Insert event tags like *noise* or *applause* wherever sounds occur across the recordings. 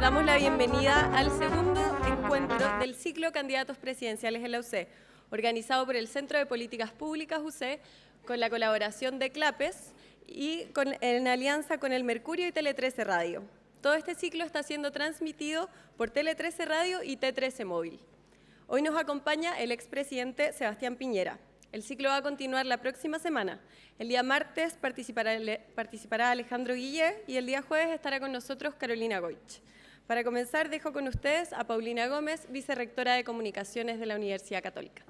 damos la bienvenida al segundo encuentro del ciclo Candidatos Presidenciales en la UC, organizado por el Centro de Políticas Públicas UC, con la colaboración de CLAPES y en alianza con el Mercurio y Tele 13 Radio. Todo este ciclo está siendo transmitido por Tele 13 Radio y T13 Móvil. Hoy nos acompaña el expresidente Sebastián Piñera. El ciclo va a continuar la próxima semana. El día martes participará, participará Alejandro Guille y el día jueves estará con nosotros Carolina Goich. Para comenzar, dejo con ustedes a Paulina Gómez, vicerrectora de Comunicaciones de la Universidad Católica.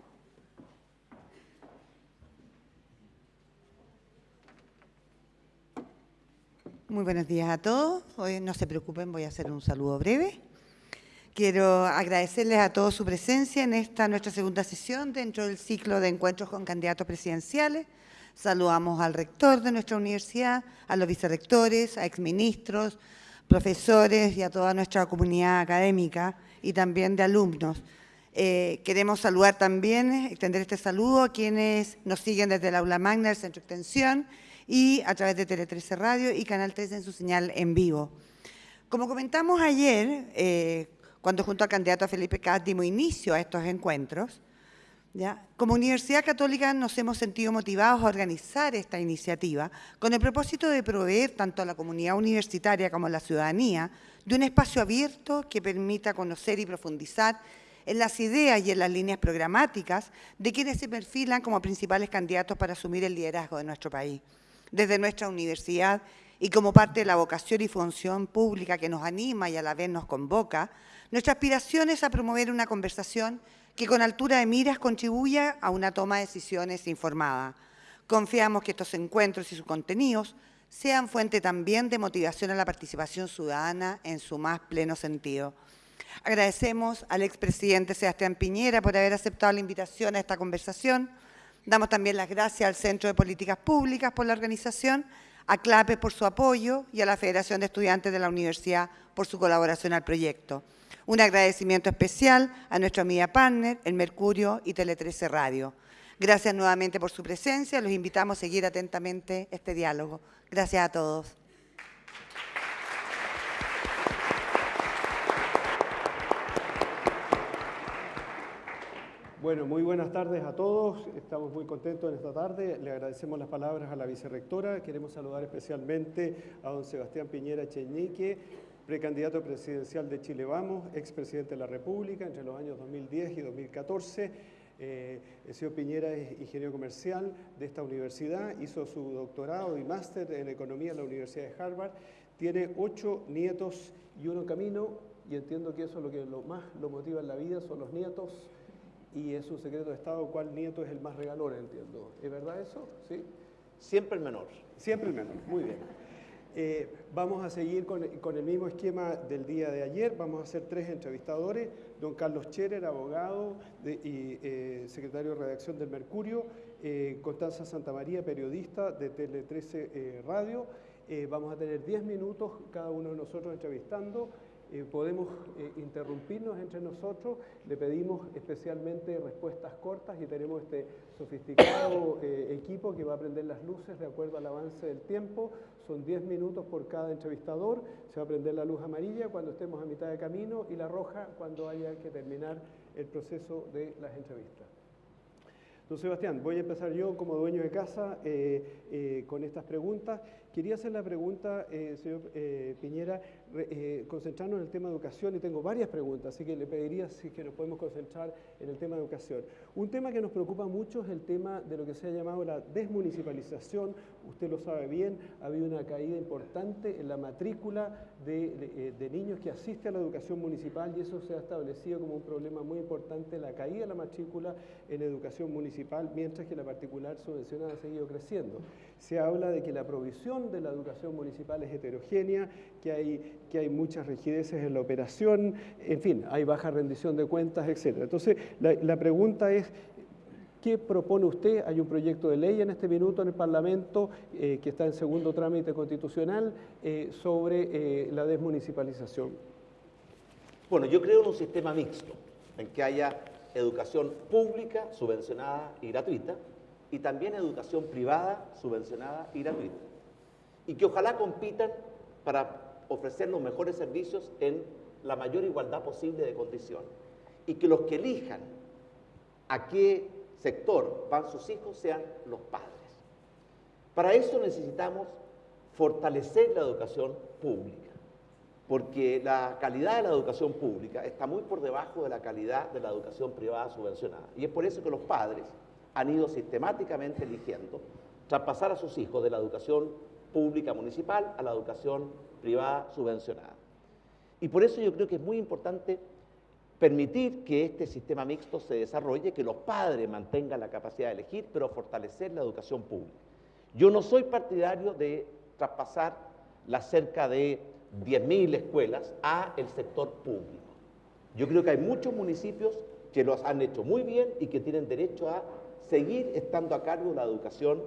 Muy buenos días a todos. Hoy no se preocupen, voy a hacer un saludo breve. Quiero agradecerles a todos su presencia en esta nuestra segunda sesión dentro del ciclo de encuentros con candidatos presidenciales. Saludamos al rector de nuestra universidad, a los vicerrectores, a exministros, profesores y a toda nuestra comunidad académica y también de alumnos. Eh, queremos saludar también, extender este saludo a quienes nos siguen desde el aula magna del Centro Extensión y a través de Tele 13 Radio y Canal 13 en su señal en vivo. Como comentamos ayer, eh, cuando junto al candidato Felipe Caz dimos inicio a estos encuentros, como Universidad Católica nos hemos sentido motivados a organizar esta iniciativa con el propósito de proveer tanto a la comunidad universitaria como a la ciudadanía de un espacio abierto que permita conocer y profundizar en las ideas y en las líneas programáticas de quienes se perfilan como principales candidatos para asumir el liderazgo de nuestro país desde nuestra universidad y como parte de la vocación y función pública que nos anima y a la vez nos convoca, nuestra aspiración es a promover una conversación que con altura de miras contribuya a una toma de decisiones informada. Confiamos que estos encuentros y sus contenidos sean fuente también de motivación a la participación ciudadana en su más pleno sentido. Agradecemos al expresidente Sebastián Piñera por haber aceptado la invitación a esta conversación, Damos también las gracias al Centro de Políticas Públicas por la organización, a CLAPE por su apoyo y a la Federación de Estudiantes de la Universidad por su colaboración al proyecto. Un agradecimiento especial a nuestra media partner, el Mercurio y Tele 13 Radio. Gracias nuevamente por su presencia. Los invitamos a seguir atentamente este diálogo. Gracias a todos. Bueno, muy buenas tardes a todos. Estamos muy contentos en esta tarde. Le agradecemos las palabras a la vicerrectora. Queremos saludar especialmente a don Sebastián Piñera Cheñique, precandidato presidencial de Chile Vamos, expresidente de la República entre los años 2010 y 2014. Eh, el señor Piñera es ingeniero comercial de esta universidad, hizo su doctorado y máster en economía en la Universidad de Harvard, tiene ocho nietos y uno en camino, y entiendo que eso es lo que lo más lo motiva en la vida, son los nietos y es un secreto de Estado cuál nieto es el más regalón, entiendo. ¿Es verdad eso? ¿Sí? Siempre el menor. Siempre el menor, muy bien. Eh, vamos a seguir con, el mismo esquema del día de ayer. Vamos a hacer tres entrevistadores. Don Carlos Cherer, abogado y eh, secretario de redacción del Mercurio. Eh, Constanza Santamaría, periodista de Tele 13 Radio. vamos a tener diez minutos cada uno de nosotros entrevistando. Eh, podemos eh, interrumpirnos entre nosotros, le pedimos especialmente respuestas cortas y tenemos este sofisticado eh, equipo que va a prender las luces de acuerdo al avance del tiempo, son 10 minutos por cada entrevistador, se va a prender la luz amarilla cuando estemos a mitad de camino y la roja cuando haya que terminar el proceso de las entrevistas. Don Sebastián, voy a empezar yo como dueño de casa con estas preguntas. Quería hacer la pregunta, señor Piñera, eh, concentrarnos en el tema de educación y tengo varias preguntas, así que le pediría si que nos podemos concentrar en el tema de educación. Un tema que nos preocupa mucho es el tema de lo que se ha llamado la desmunicipalización. Usted lo sabe bien, ha habido una caída importante en la matrícula de, eh, niños que asisten a la educación municipal y eso se ha establecido como un problema muy importante, la caída de la matrícula en educación municipal, mientras que la particular subvencionada ha seguido creciendo. Se habla de que la provisión de la educación municipal es heterogénea, que hay que hay muchas rigideces en la operación, en fin, hay baja rendición de cuentas, etc. Entonces, la, pregunta es, ¿Qué propone usted? Hay un proyecto de ley en este minuto en el Parlamento eh, que está en segundo trámite constitucional eh, sobre eh, la desmunicipalización. Bueno, yo creo en un sistema mixto, en que haya educación pública, subvencionada y gratuita, y también educación privada, subvencionada y gratuita. Y que ojalá compitan para ofrecer los mejores servicios en la mayor igualdad posible de condiciones y que los que elijan a qué sector van sus hijos sean los padres. Para eso necesitamos fortalecer la educación pública, porque la calidad de la educación pública está muy por debajo de la calidad de la educación privada subvencionada. Y es por eso que los padres han ido sistemáticamente eligiendo traspasar a sus hijos de la educación pública municipal a la educación privada subvencionada. Y por eso yo creo que es muy importante permitir que este sistema mixto se desarrolle, que los padres mantengan la capacidad de elegir, pero fortalecer la educación pública. Yo no soy partidario de traspasar las cerca de 10.000 escuelas a el sector público. Yo creo que hay muchos municipios que los han hecho muy bien y que tienen derecho a seguir estando a cargo de la educación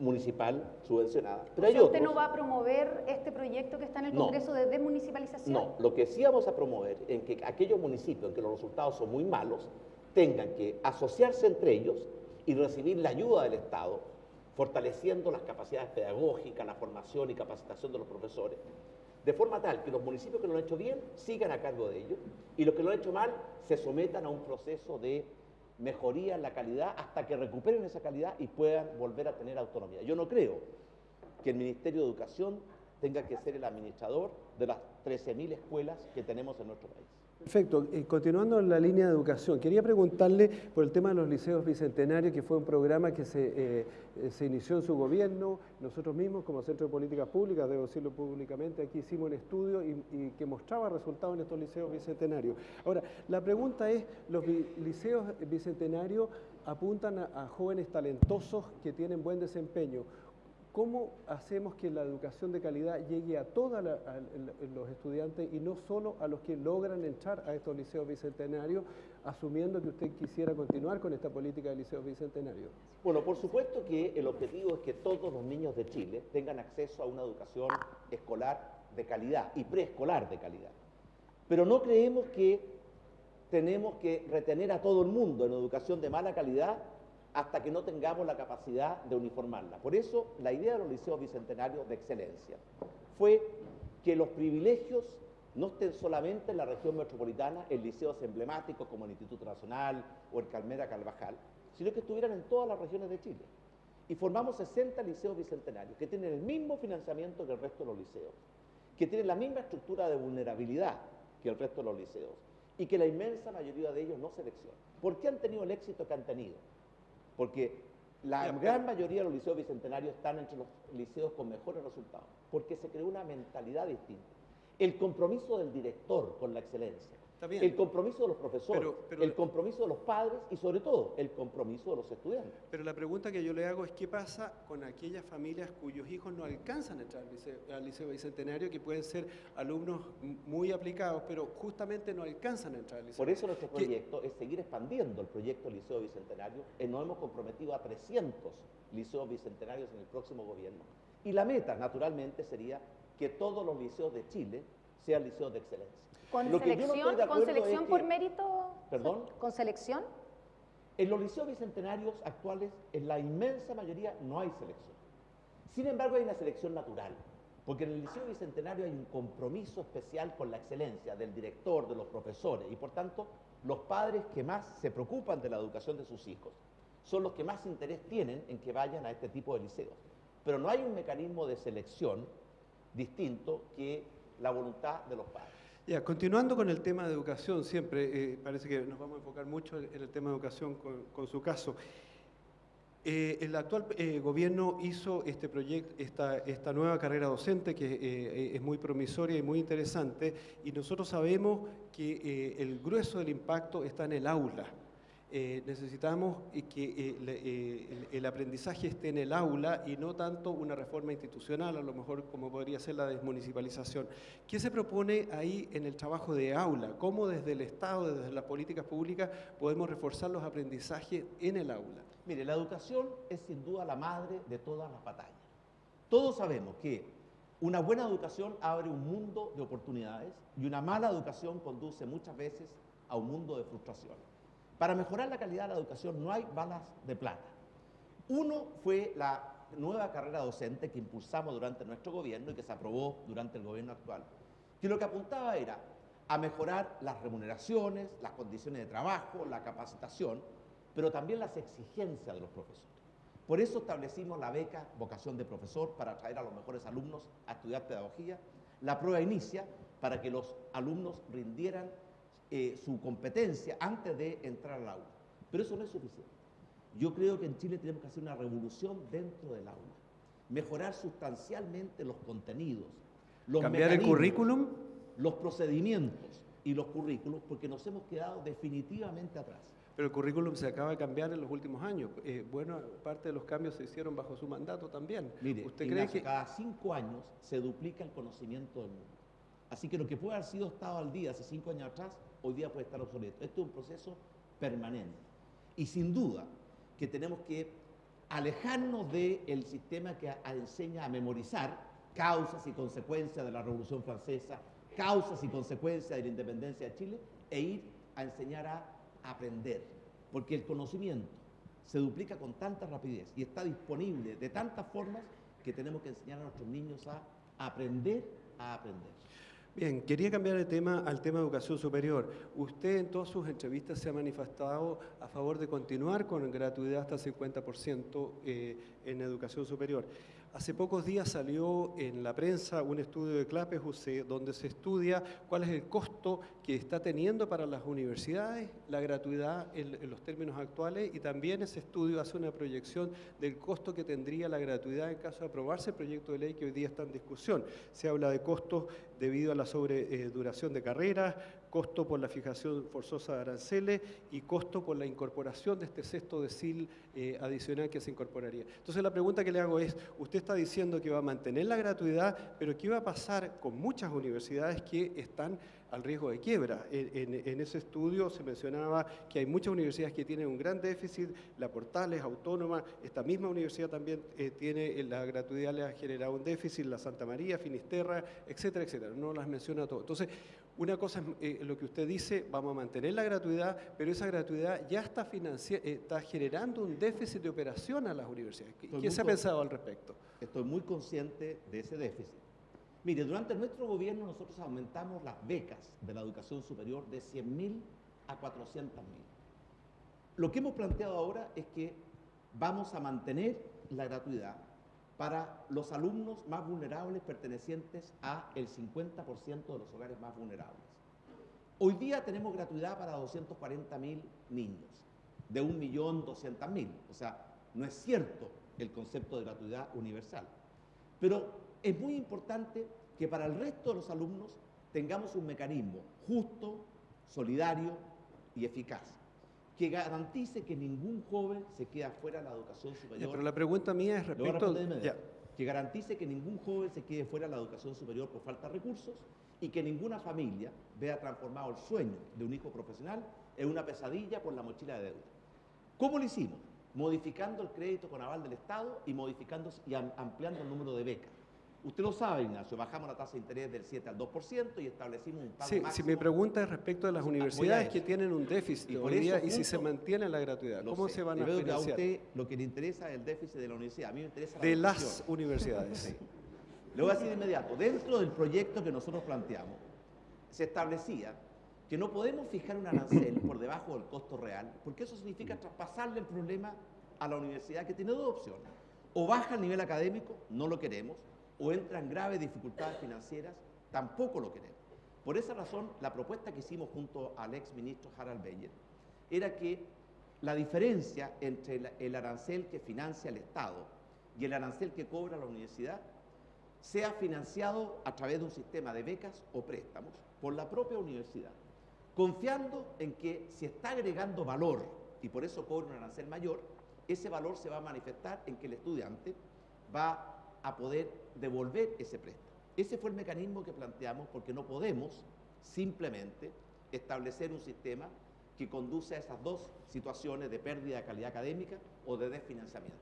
municipal subvencionada. Pero ¿Usted no va a promover este proyecto que está en el Congreso de desmunicipalización? No, lo que sí vamos a promover es que aquellos municipios en que los resultados son muy malos tengan que asociarse entre ellos y recibir la ayuda del Estado, fortaleciendo las capacidades pedagógicas, la formación y capacitación de los profesores, de forma tal que los municipios que lo han hecho bien sigan a cargo de ellos y los que lo han hecho mal se sometan a un proceso de mejoría en la calidad hasta que recuperen esa calidad y puedan volver a tener autonomía. Yo no creo que el Ministerio de Educación tenga que ser el administrador de las 13.000 escuelas que tenemos en nuestro país. Perfecto. Eh, continuando en la línea de educación, quería preguntarle por el tema de los liceos bicentenarios, que fue un programa que se, eh, eh, se inició en su gobierno. Nosotros mismos, como Centro de Políticas Públicas, debo decirlo públicamente, aquí hicimos un estudio y, que mostraba resultados en estos liceos bicentenarios. Ahora, la pregunta es, ¿los liceos bicentenarios apuntan a jóvenes talentosos que tienen buen desempeño? ¿Cómo hacemos que la educación de calidad llegue a todos los estudiantes y no solo a los que logran entrar a estos liceos bicentenarios, asumiendo que usted quisiera continuar con esta política de liceos bicentenarios? Bueno, por supuesto que el objetivo es que todos los niños de Chile tengan acceso a una educación escolar de calidad y preescolar de calidad. Pero no creemos que tenemos que retener a todo el mundo en educación de mala calidad hasta que no tengamos la capacidad de uniformarla. Por eso, la idea de los liceos bicentenarios de excelencia fue que los privilegios no estén solamente en la región metropolitana, en liceos emblemáticos como el Instituto Nacional o el Calmera Calvajal, sino que estuvieran en todas las regiones de Chile. Y formamos 60 liceos bicentenarios que tienen el mismo financiamiento que el resto de los liceos, que tienen la misma estructura de vulnerabilidad que el resto de los liceos y que la inmensa mayoría de ellos no seleccionan. ¿Por qué han tenido el éxito que han tenido? Porque la gran mayoría de los liceos bicentenarios están entre los liceos con mejores resultados, porque se creó una mentalidad distinta. El compromiso del director con la excelencia, el compromiso de los profesores, el compromiso de los padres y sobre todo el compromiso de los estudiantes. Pero la pregunta que yo le hago es qué pasa con aquellas familias cuyos hijos no alcanzan a entrar al liceo, bicentenario, que pueden ser alumnos muy aplicados, pero justamente no alcanzan a entrar al liceo. Por eso nuestro proyecto es seguir expandiendo el proyecto Liceo Bicentenario. Eh, nos hemos comprometido a 300 liceos bicentenarios en el próximo gobierno. Y la meta, naturalmente, sería que todos los liceos de Chile sean liceos de excelencia. ¿Con selección, ¿con selección por mérito? ¿Perdón? ¿Con selección? En los liceos bicentenarios actuales, en la inmensa mayoría, no hay selección. Sin embargo, hay una selección natural, porque en el liceo bicentenario hay un compromiso especial con la excelencia del director, de los profesores, y por tanto, los padres que más se preocupan de la educación de sus hijos son los que más interés tienen en que vayan a este tipo de liceos. Pero no hay un mecanismo de selección distinto que la voluntad de los padres. Continuando con el tema de educación, siempre eh, parece que nos vamos a enfocar mucho en el tema de educación con, su caso. Eh, el actual eh, gobierno hizo este proyecto, esta, nueva carrera docente que es muy promisoria y muy interesante y nosotros sabemos que el grueso del impacto está en el aula. Eh, necesitamos que eh, eh, el, aprendizaje esté en el aula y no tanto una reforma institucional, a lo mejor como podría ser la desmunicipalización. ¿Qué se propone ahí en el trabajo de aula? ¿Cómo desde el Estado, desde las políticas públicas, podemos reforzar los aprendizajes en el aula? Mire, la educación es sin duda la madre de todas las batallas. Todos sabemos que una buena educación abre un mundo de oportunidades y una mala educación conduce muchas veces a un mundo de frustración. Para mejorar la calidad de la educación no hay balas de plata. Uno fue la nueva carrera docente que impulsamos durante nuestro gobierno y que se aprobó durante el gobierno actual, que lo que apuntaba era a mejorar las remuneraciones, las condiciones de trabajo, la capacitación, pero también las exigencias de los profesores. Por eso establecimos la beca Vocación de Profesor para atraer a los mejores alumnos a estudiar pedagogía, la prueba inicia para que los alumnos rindieran eh, su competencia antes de entrar al aula. Pero eso no es suficiente. Yo creo que en Chile tenemos que hacer una revolución dentro del aula, mejorar sustancialmente los contenidos, los ¿Cambiar el currículum? los procedimientos y los currículos, porque nos hemos quedado definitivamente atrás. Pero el currículum se acaba de cambiar en los últimos años. Eh, bueno, parte de los cambios se hicieron bajo su mandato también. Mire, ¿usted cree que cada cinco años se duplica el conocimiento del mundo? Así que lo que puede haber sido estado al día hace cinco años atrás, hoy día puede estar obsoleto. Esto es un proceso permanente. Y sin duda que tenemos que alejarnos del sistema que enseña a memorizar causas y consecuencias de la Revolución Francesa, causas y consecuencias de la independencia de Chile, e ir a enseñar a aprender. Porque el conocimiento se duplica con tanta rapidez y está disponible de tantas formas que tenemos que enseñar a nuestros niños a aprender a aprender. Bien, quería cambiar de tema al tema de educación superior. Usted en todas sus entrevistas se ha manifestado a favor de continuar con gratuidad hasta 50% eh, en educación superior. Hace pocos días salió en la prensa un estudio de CLAPES UC donde se estudia cuál es el costo que está teniendo para las universidades la gratuidad en, en los términos actuales y también ese estudio hace una proyección del costo que tendría la gratuidad en caso de aprobarse el proyecto de ley que hoy día está en discusión. Se habla de costos debido a la sobreduración de carreras, costo por la fijación forzosa de aranceles y costo por la incorporación de este sexto decil eh, adicional que se incorporaría. Entonces la pregunta que le hago es, usted está diciendo que va a mantener la gratuidad, pero ¿qué va a pasar con muchas universidades que están al riesgo de quiebra. En, ese estudio se mencionaba que hay muchas universidades que tienen un gran déficit, la Portales, Autónoma, esta misma universidad también eh, tiene, eh, la gratuidad le ha generado un déficit, la Santa María, Finisterra, etcétera, etcétera. No las menciona todo. Entonces, una cosa es eh, lo que usted dice, vamos a mantener la gratuidad, pero esa gratuidad ya está, eh, está generando un déficit de operación a las universidades. ¿Qué, se ha pensado al respecto? Estoy muy consciente de ese déficit. Mire, durante nuestro gobierno nosotros aumentamos las becas de la educación superior de 100.000 a 400.000. Lo que hemos planteado ahora es que vamos a mantener la gratuidad para los alumnos más vulnerables pertenecientes a el 50% de los hogares más vulnerables. Hoy día tenemos gratuidad para 240.000 niños, de 1.200.000. O sea, no es cierto el concepto de gratuidad universal. Pero es muy importante que para el resto de los alumnos tengamos un mecanismo justo, solidario y eficaz, que garantice que ningún joven se quede fuera de la educación Ya, superior. pero la pregunta mía es respecto... ya. Que garantice que ningún joven se quede fuera de la educación superior por falta de recursos y que ninguna familia vea transformado el sueño de un hijo profesional en una pesadilla por la mochila de deuda. ¿Cómo lo hicimos? Modificando el crédito con aval del Estado y modificando y am- ampliando el número de becas. Usted lo sabe, Ignacio, bajamos la tasa de interés del 7 al 2% y establecimos un pago Sí, si máximo. mi pregunta es respecto de las universidades que tienen un déficit Y por hoy día eso y si se mantiene la gratuidad, ¿cómo sé. se van a veo que a financiar? usted lo que le interesa es el déficit de la universidad. A mí me interesa la De educación. las universidades. Sí. Le voy a decir de inmediato, dentro del proyecto que nosotros planteamos, se establecía que no podemos fijar un arancel por debajo del costo real, porque eso significa traspasarle el problema a la universidad que tiene dos opciones. O baja el nivel académico, no lo queremos, o entra en graves dificultades financieras, tampoco lo queremos. Por esa razón, la propuesta que hicimos junto al ex ministro Harald Beyer era que la diferencia entre el arancel que financia el Estado y el arancel que cobra la universidad sea financiado a través de un sistema de becas o préstamos por la propia universidad, confiando en que si está agregando valor y por eso cobra un arancel mayor, ese valor se va a manifestar en que el estudiante va a poder devolver ese préstamo. Ese fue el mecanismo que planteamos porque no podemos simplemente establecer un sistema que conduce a esas dos situaciones de pérdida de calidad académica o de desfinanciamiento.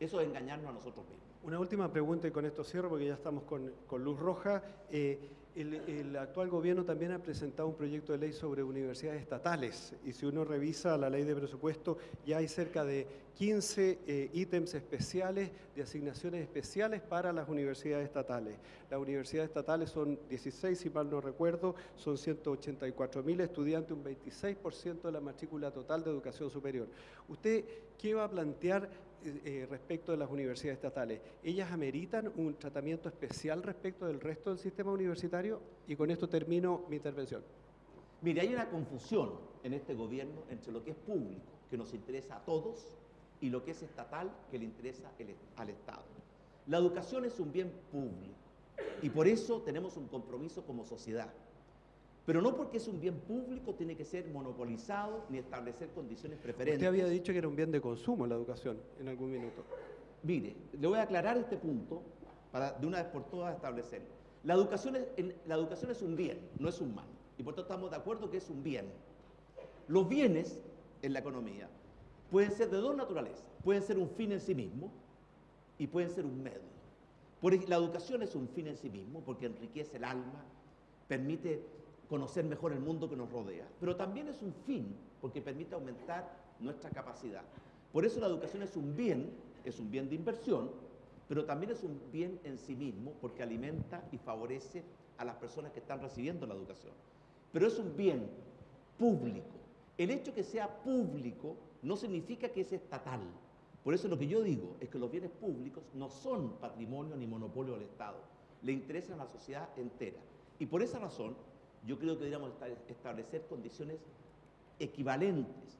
Eso es engañarnos a nosotros mismos. Una última pregunta y con esto cierro porque ya estamos con, con luz roja. Eh, El, actual gobierno también ha presentado un proyecto de ley sobre universidades estatales y si uno revisa la ley de presupuesto ya hay cerca de 15 eh, ítems especiales de asignaciones especiales para las universidades estatales. Las universidades estatales son 16, si mal no recuerdo, son 184 mil estudiantes, un 26% de la matrícula total de educación superior. ¿Usted qué va a plantear eh, eh, respecto de las universidades estatales. ¿Ellas ameritan un tratamiento especial respecto del resto del sistema universitario? Y con esto termino mi intervención. Mire, hay una confusión en este gobierno entre lo que es público, que nos interesa a todos, y lo que es estatal, que le interesa al Estado. La educación es un bien público y por eso tenemos un compromiso como sociedad. Pero no porque es un bien público tiene que ser monopolizado ni establecer condiciones preferentes. Usted había dicho que era un bien de consumo la educación en algún minuto. Mire, le voy a aclarar este punto para de una vez por todas establecerlo. La educación, es, la educación es un bien, no es un mal. Y por tanto estamos de acuerdo que es un bien. Los bienes en la economía pueden ser de dos naturalezas. Pueden ser un fin en sí mismo y pueden ser un medio. Por, la educación es un fin en sí mismo porque enriquece el alma, permite conocer mejor el mundo que nos rodea, pero también es un fin porque permite aumentar nuestra capacidad. Por eso la educación es un bien, es un bien de inversión, pero también es un bien en sí mismo porque alimenta y favorece a las personas que están recibiendo la educación. Pero es un bien público. El hecho que sea público no significa que es estatal. Por eso lo que yo digo es que los bienes públicos no son patrimonio ni monopolio del Estado, le interesan a la sociedad entera. Y por esa razón yo creo que deberíamos establecer condiciones equivalentes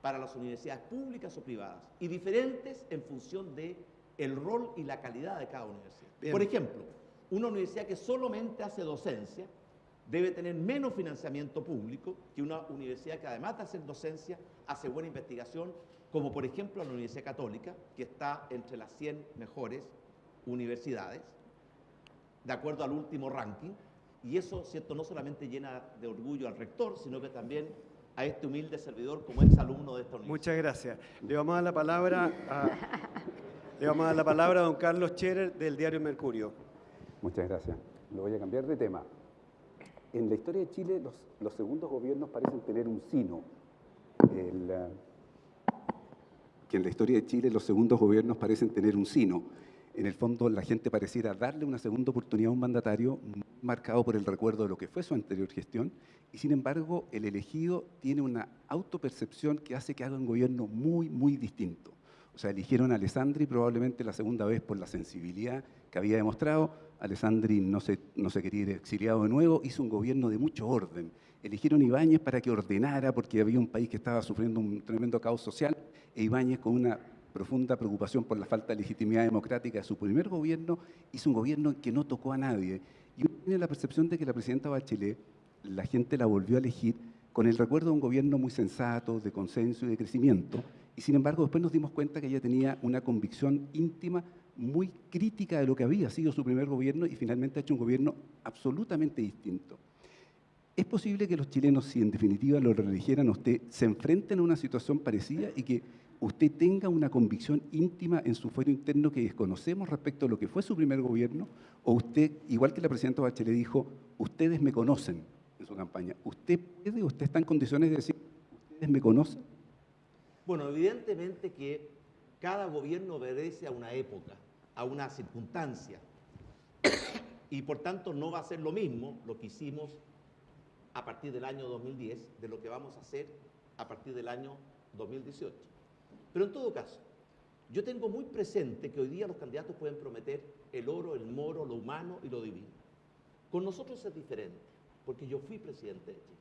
para las universidades públicas o privadas y diferentes en función de el rol y la calidad de cada universidad. Por ejemplo, una universidad que solamente hace docencia debe tener menos financiamiento público que una universidad que además de hacer docencia hace buena investigación, como por ejemplo la Universidad Católica, que está entre las 100 mejores universidades, de acuerdo al último ranking, y eso, ¿cierto?, no solamente llena de orgullo al rector, sino que también a este humilde servidor como ex alumno de esta universidad. Muchas gracias. Le vamos a dar la palabra a, le vamos a, dar la palabra a don Carlos Scherer del diario Mercurio. Muchas gracias. Lo voy a cambiar de tema. En la historia de Chile, los, los segundos gobiernos parecen tener un sino. El, eh, que en la historia de Chile los segundos gobiernos parecen tener un sino en el fondo la gente pareciera darle una segunda oportunidad a un mandatario marcado por el recuerdo de lo que fue su anterior gestión, y sin embargo el elegido tiene una autopercepción que hace que haga un gobierno muy, muy distinto. O sea, eligieron a Alessandri probablemente la segunda vez por la sensibilidad que había demostrado. Alessandri no se, no se quería ir exiliado de nuevo, hizo un gobierno de mucho orden. Eligieron a Ibáñez para que ordenara, porque había un país que estaba sufriendo un tremendo caos social, e Ibáñez con una profunda preocupación por la falta de legitimidad democrática de su primer gobierno, hizo un gobierno que no tocó a nadie. Y uno tiene la percepción de que la presidenta Bachelet, la gente la volvió a elegir con el recuerdo de un gobierno muy sensato, de consenso y de crecimiento, y sin embargo después nos dimos cuenta que ella tenía una convicción íntima muy crítica de lo que había sido su primer gobierno y finalmente ha hecho un gobierno absolutamente distinto. ¿Es posible que los chilenos, si en definitiva lo reeligieran a usted, se enfrenten a una situación parecida y que usted tenga una convicción íntima en su fuero interno que desconocemos respecto a lo que fue su primer gobierno, o usted, igual que la presidenta Bachelet dijo, ustedes me conocen en su campaña, ¿usted puede, usted está en condiciones de decir, ustedes me conocen? Bueno, evidentemente que cada gobierno obedece a una época, a una circunstancia, y por tanto no va a ser lo mismo lo que hicimos a partir del año 2010 de lo que vamos a hacer a partir del año 2018. Pero en todo caso, yo tengo muy presente que hoy día los candidatos pueden prometer el oro, el moro, lo humano y lo divino. Con nosotros es diferente, porque yo fui presidente de Chile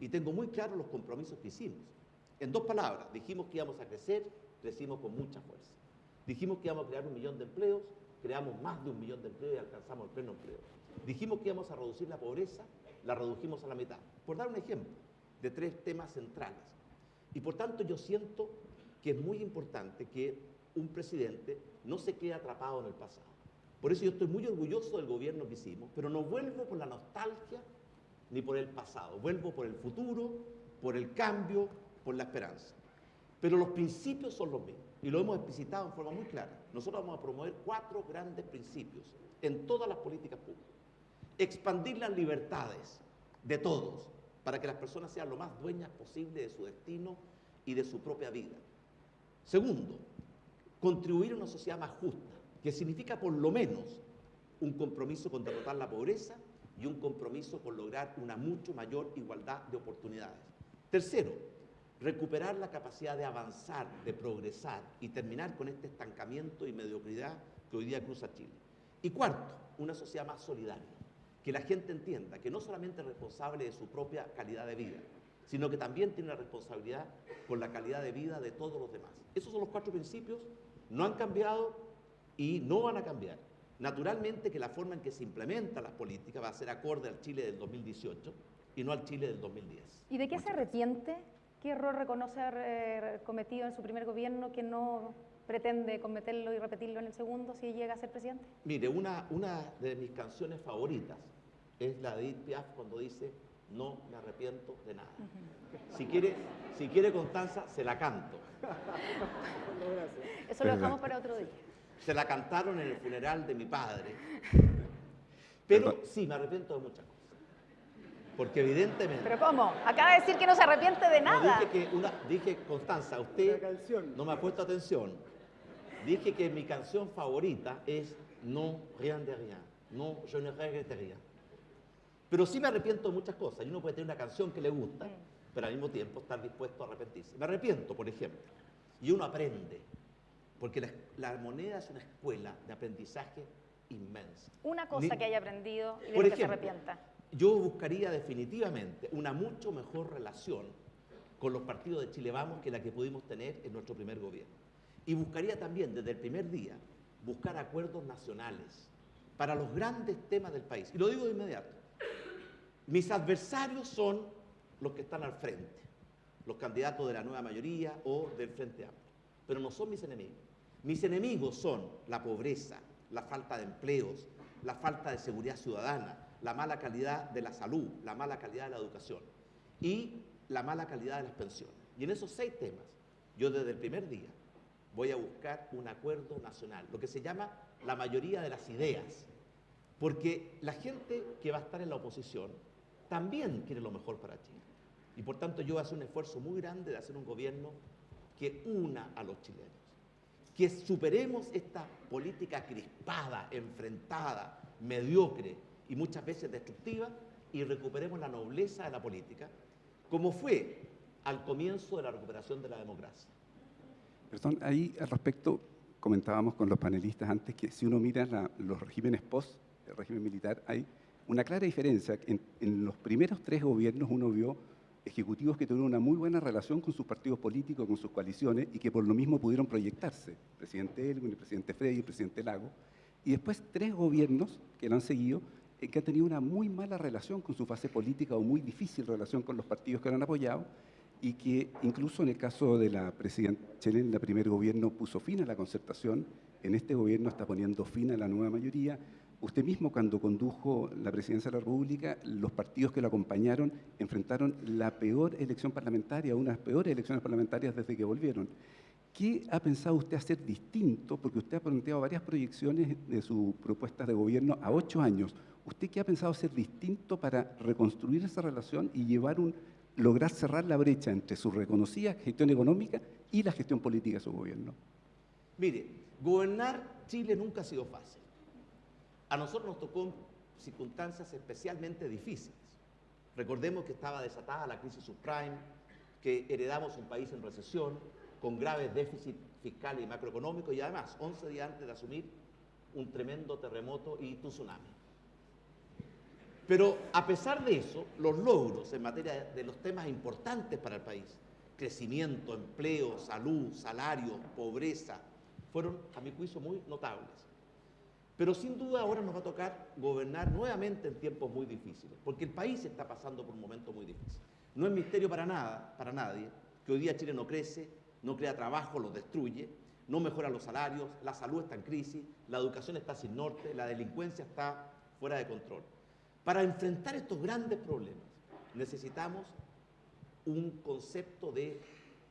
y tengo muy claros los compromisos que hicimos. En dos palabras, dijimos que íbamos a crecer, crecimos con mucha fuerza. Dijimos que íbamos a crear un millón de empleos, creamos más de un millón de empleos y alcanzamos el pleno empleo. Dijimos que íbamos a reducir la pobreza, la redujimos a la mitad. Por dar un ejemplo de tres temas centrales. Y por tanto yo siento que es muy importante que un presidente no se quede atrapado en el pasado. Por eso yo estoy muy orgulloso del gobierno que hicimos, pero no vuelvo por la nostalgia ni por el pasado, vuelvo por el futuro, por el cambio, por la esperanza. Pero los principios son los mismos y lo hemos explicitado en forma muy clara. Nosotros vamos a promover cuatro grandes principios en todas las políticas públicas. expandir las libertades de todos para que las personas sean lo más dueñas posible de su destino y de su propia vida. Segundo, contribuir a una sociedad más justa, que significa por lo menos un compromiso con derrotar la pobreza y un compromiso con lograr una mucho mayor igualdad de oportunidades. Tercero, recuperar la capacidad de avanzar, de progresar y terminar con este estancamiento y mediocridad que hoy día cruza Chile. Y cuarto, una sociedad más solidaria, que la gente entienda que no solamente es responsable de su propia calidad de vida, sino que también tiene una responsabilidad con la calidad de vida de todos los demás. Esos son los cuatro principios, no han cambiado y no van a cambiar. Naturalmente que la forma en que se implementa las políticas va a ser acorde al Chile del 2018 y no al Chile del 2010. ¿Y de qué se arrepiente? ¿Qué error reconoce haber eh, cometido en su primer gobierno que no pretende cometerlo y repetirlo en el segundo si llega a ser presidente? Mire, una, una de mis canciones favoritas es la de Edith Piaf cuando dice no me arrepiento de nada. Si quiere, si quiere Constanza, se la canto. *laughs* Eso lo dejamos para otro día. Se la cantaron en el funeral de mi padre. Pero sí, me arrepiento de muchas cosas. Porque evidentemente... ¿Pero cómo? Acaba de decir que no se arrepiente de nada. dije que una, dije, Constanza, usted no me ha puesto atención. Dije que mi canción favorita es No rien de rien. No, je ne regrette rien. Pero sí me arrepiento de muchas cosas. Y uno puede tener una canción que le gusta, pero al mismo tiempo estar dispuesto a arrepentirse. Me arrepiento, por ejemplo. Y uno aprende. Porque la, la moneda es una escuela de aprendizaje inmensa. Una cosa Ni- que haya aprendido y de Por que se arrepienta. Yo buscaría definitivamente una mucho mejor relación con los partidos de Chile Vamos que la que pudimos tener en nuestro primer gobierno. Y buscaría también desde el primer día buscar acuerdos nacionales para los grandes temas del país. Y lo digo de inmediato. Mis adversarios son los que están al frente, los candidatos de la nueva mayoría o del Frente Amplio, pero no son mis enemigos. Mis enemigos son la pobreza, la falta de empleos, la falta de seguridad ciudadana, la mala calidad de la salud, la mala calidad de la educación y la mala calidad de las pensiones. Y en esos seis temas, yo desde el primer día voy a buscar un acuerdo nacional, lo que se llama la mayoría de las ideas, porque la gente que va a estar en la oposición también quiere lo mejor para Chile. Y por tanto yo hacer un esfuerzo muy grande de hacer un gobierno que una a los chilenos, que superemos esta política crispada, enfrentada, mediocre y muchas veces destructiva y recuperemos la nobleza de la política, como fue al comienzo de la recuperación de la democracia. Perdón, ahí al respecto comentábamos con los panelistas antes que si uno mira los regímenes post, el régimen militar, hay una clara diferencia. En, los primeros tres gobiernos uno vio ejecutivos que tuvieron una muy buena relación con sus partidos políticos, con sus coaliciones y que por lo mismo pudieron proyectarse. El presidente Elwin, el presidente Frey, el presidente Lago. Y después tres gobiernos que lo han seguido eh, que han tenido una muy mala relación con su fase política o muy difícil relación con los partidos que lo han apoyado y que incluso en el caso de la presidenta Chile, en el primer gobierno puso fin a la concertación, en este gobierno está poniendo fin a la nueva mayoría. Usted mismo cuando condujo la presidencia de la República, los partidos que lo acompañaron enfrentaron la peor elección parlamentaria, unas peores elecciones parlamentarias desde que volvieron. ¿Qué ha pensado usted hacer distinto? Porque usted ha planteado varias proyecciones de sus propuestas de gobierno a ocho años. ¿Usted qué ha pensado hacer distinto para reconstruir esa relación y llevar un, lograr cerrar la brecha entre su reconocida gestión económica y la gestión política de su gobierno? Mire, gobernar Chile nunca ha sido fácil. A nosotros nos tocó circunstancias especialmente difíciles. Recordemos que estaba desatada la crisis subprime, que heredamos un país en recesión, con graves déficits fiscales y macroeconómicos, y además, 11 días antes de asumir un tremendo terremoto y tsunami. Pero a pesar de eso, los logros en materia de los temas importantes para el país, crecimiento, empleo, salud, salario, pobreza, fueron, a mi juicio, muy notables. Pero sin duda ahora nos va a tocar gobernar nuevamente en tiempos muy difíciles, porque el país está pasando por un momento muy difícil. No es misterio para nada, para nadie, que hoy día Chile no crece, no crea trabajo, lo destruye, no mejora los salarios, la salud está en crisis, la educación está sin norte, la delincuencia está fuera de control. Para enfrentar estos grandes problemas necesitamos un concepto de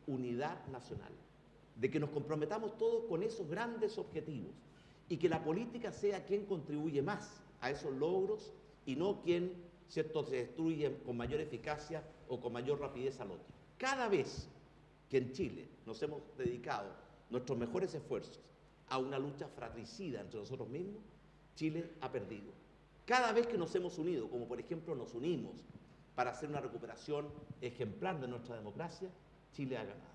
unidad nacional, de que nos comprometamos todos con esos grandes objetivos y que la política sea quien contribuye más a esos logros y no quien ¿cierto? se destruye con mayor eficacia o con mayor rapidez al otro. Cada vez que en Chile nos hemos dedicado nuestros mejores esfuerzos a una lucha fratricida entre nosotros mismos, Chile ha perdido. Cada vez que nos hemos unido, como por ejemplo nos unimos para hacer una recuperación ejemplar de nuestra democracia, Chile ha ganado.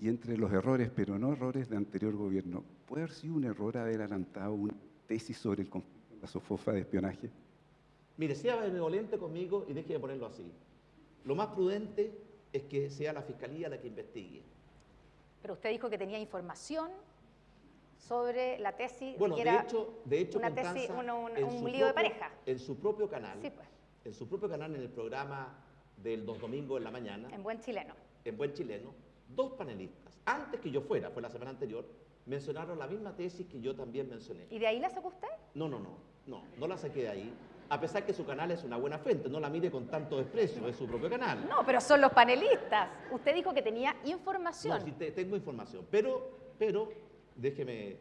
Y entre los errores, pero no errores de anterior gobierno, ¿puede haber sido un error haber adelantado una tesis sobre el conflicto de la sofofa de espionaje? Mire, sea benevolente conmigo y déjeme ponerlo así. Lo más prudente es que sea la Fiscalía la que investigue. Pero usted dijo que tenía información sobre la tesis Bueno, que de era hecho, de hecho una tesis, Constanza, en un su lío de propio- pareja. En su propio canal, Sí, pues. en su propio canal, en el programa del dos domingos en la mañana, en buen chileno. en Buen Chileno, dos panelistas, antes que yo fuera, fue la semana anterior, mencionaron la misma tesis que yo también mencioné. ¿Y de ahí la sacó usted? No, no, no, no, no la saqué de ahí, a pesar que su canal es una buena fuente, no la mire con tanto desprecio, es su propio canal. No, pero son los panelistas. Usted dijo que tenía información. No, sí te- tengo información, pero, pero déjeme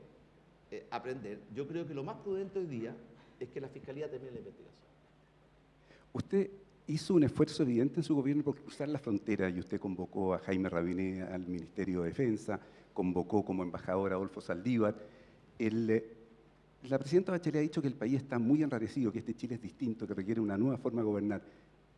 eh, aprender. Yo creo que lo más prudente hoy día es que la Fiscalía termine la investigación. Usted hizo un esfuerzo evidente en su gobierno por cruzar la frontera y usted convocó a Jaime Rabiné al Ministerio de Defensa, convocó como embajador a Adolfo Saldívar. El, eh, la presidenta Bachelet ha dicho que el país está muy enrarecido, que este Chile es distinto, que requiere una nueva forma de gobernar.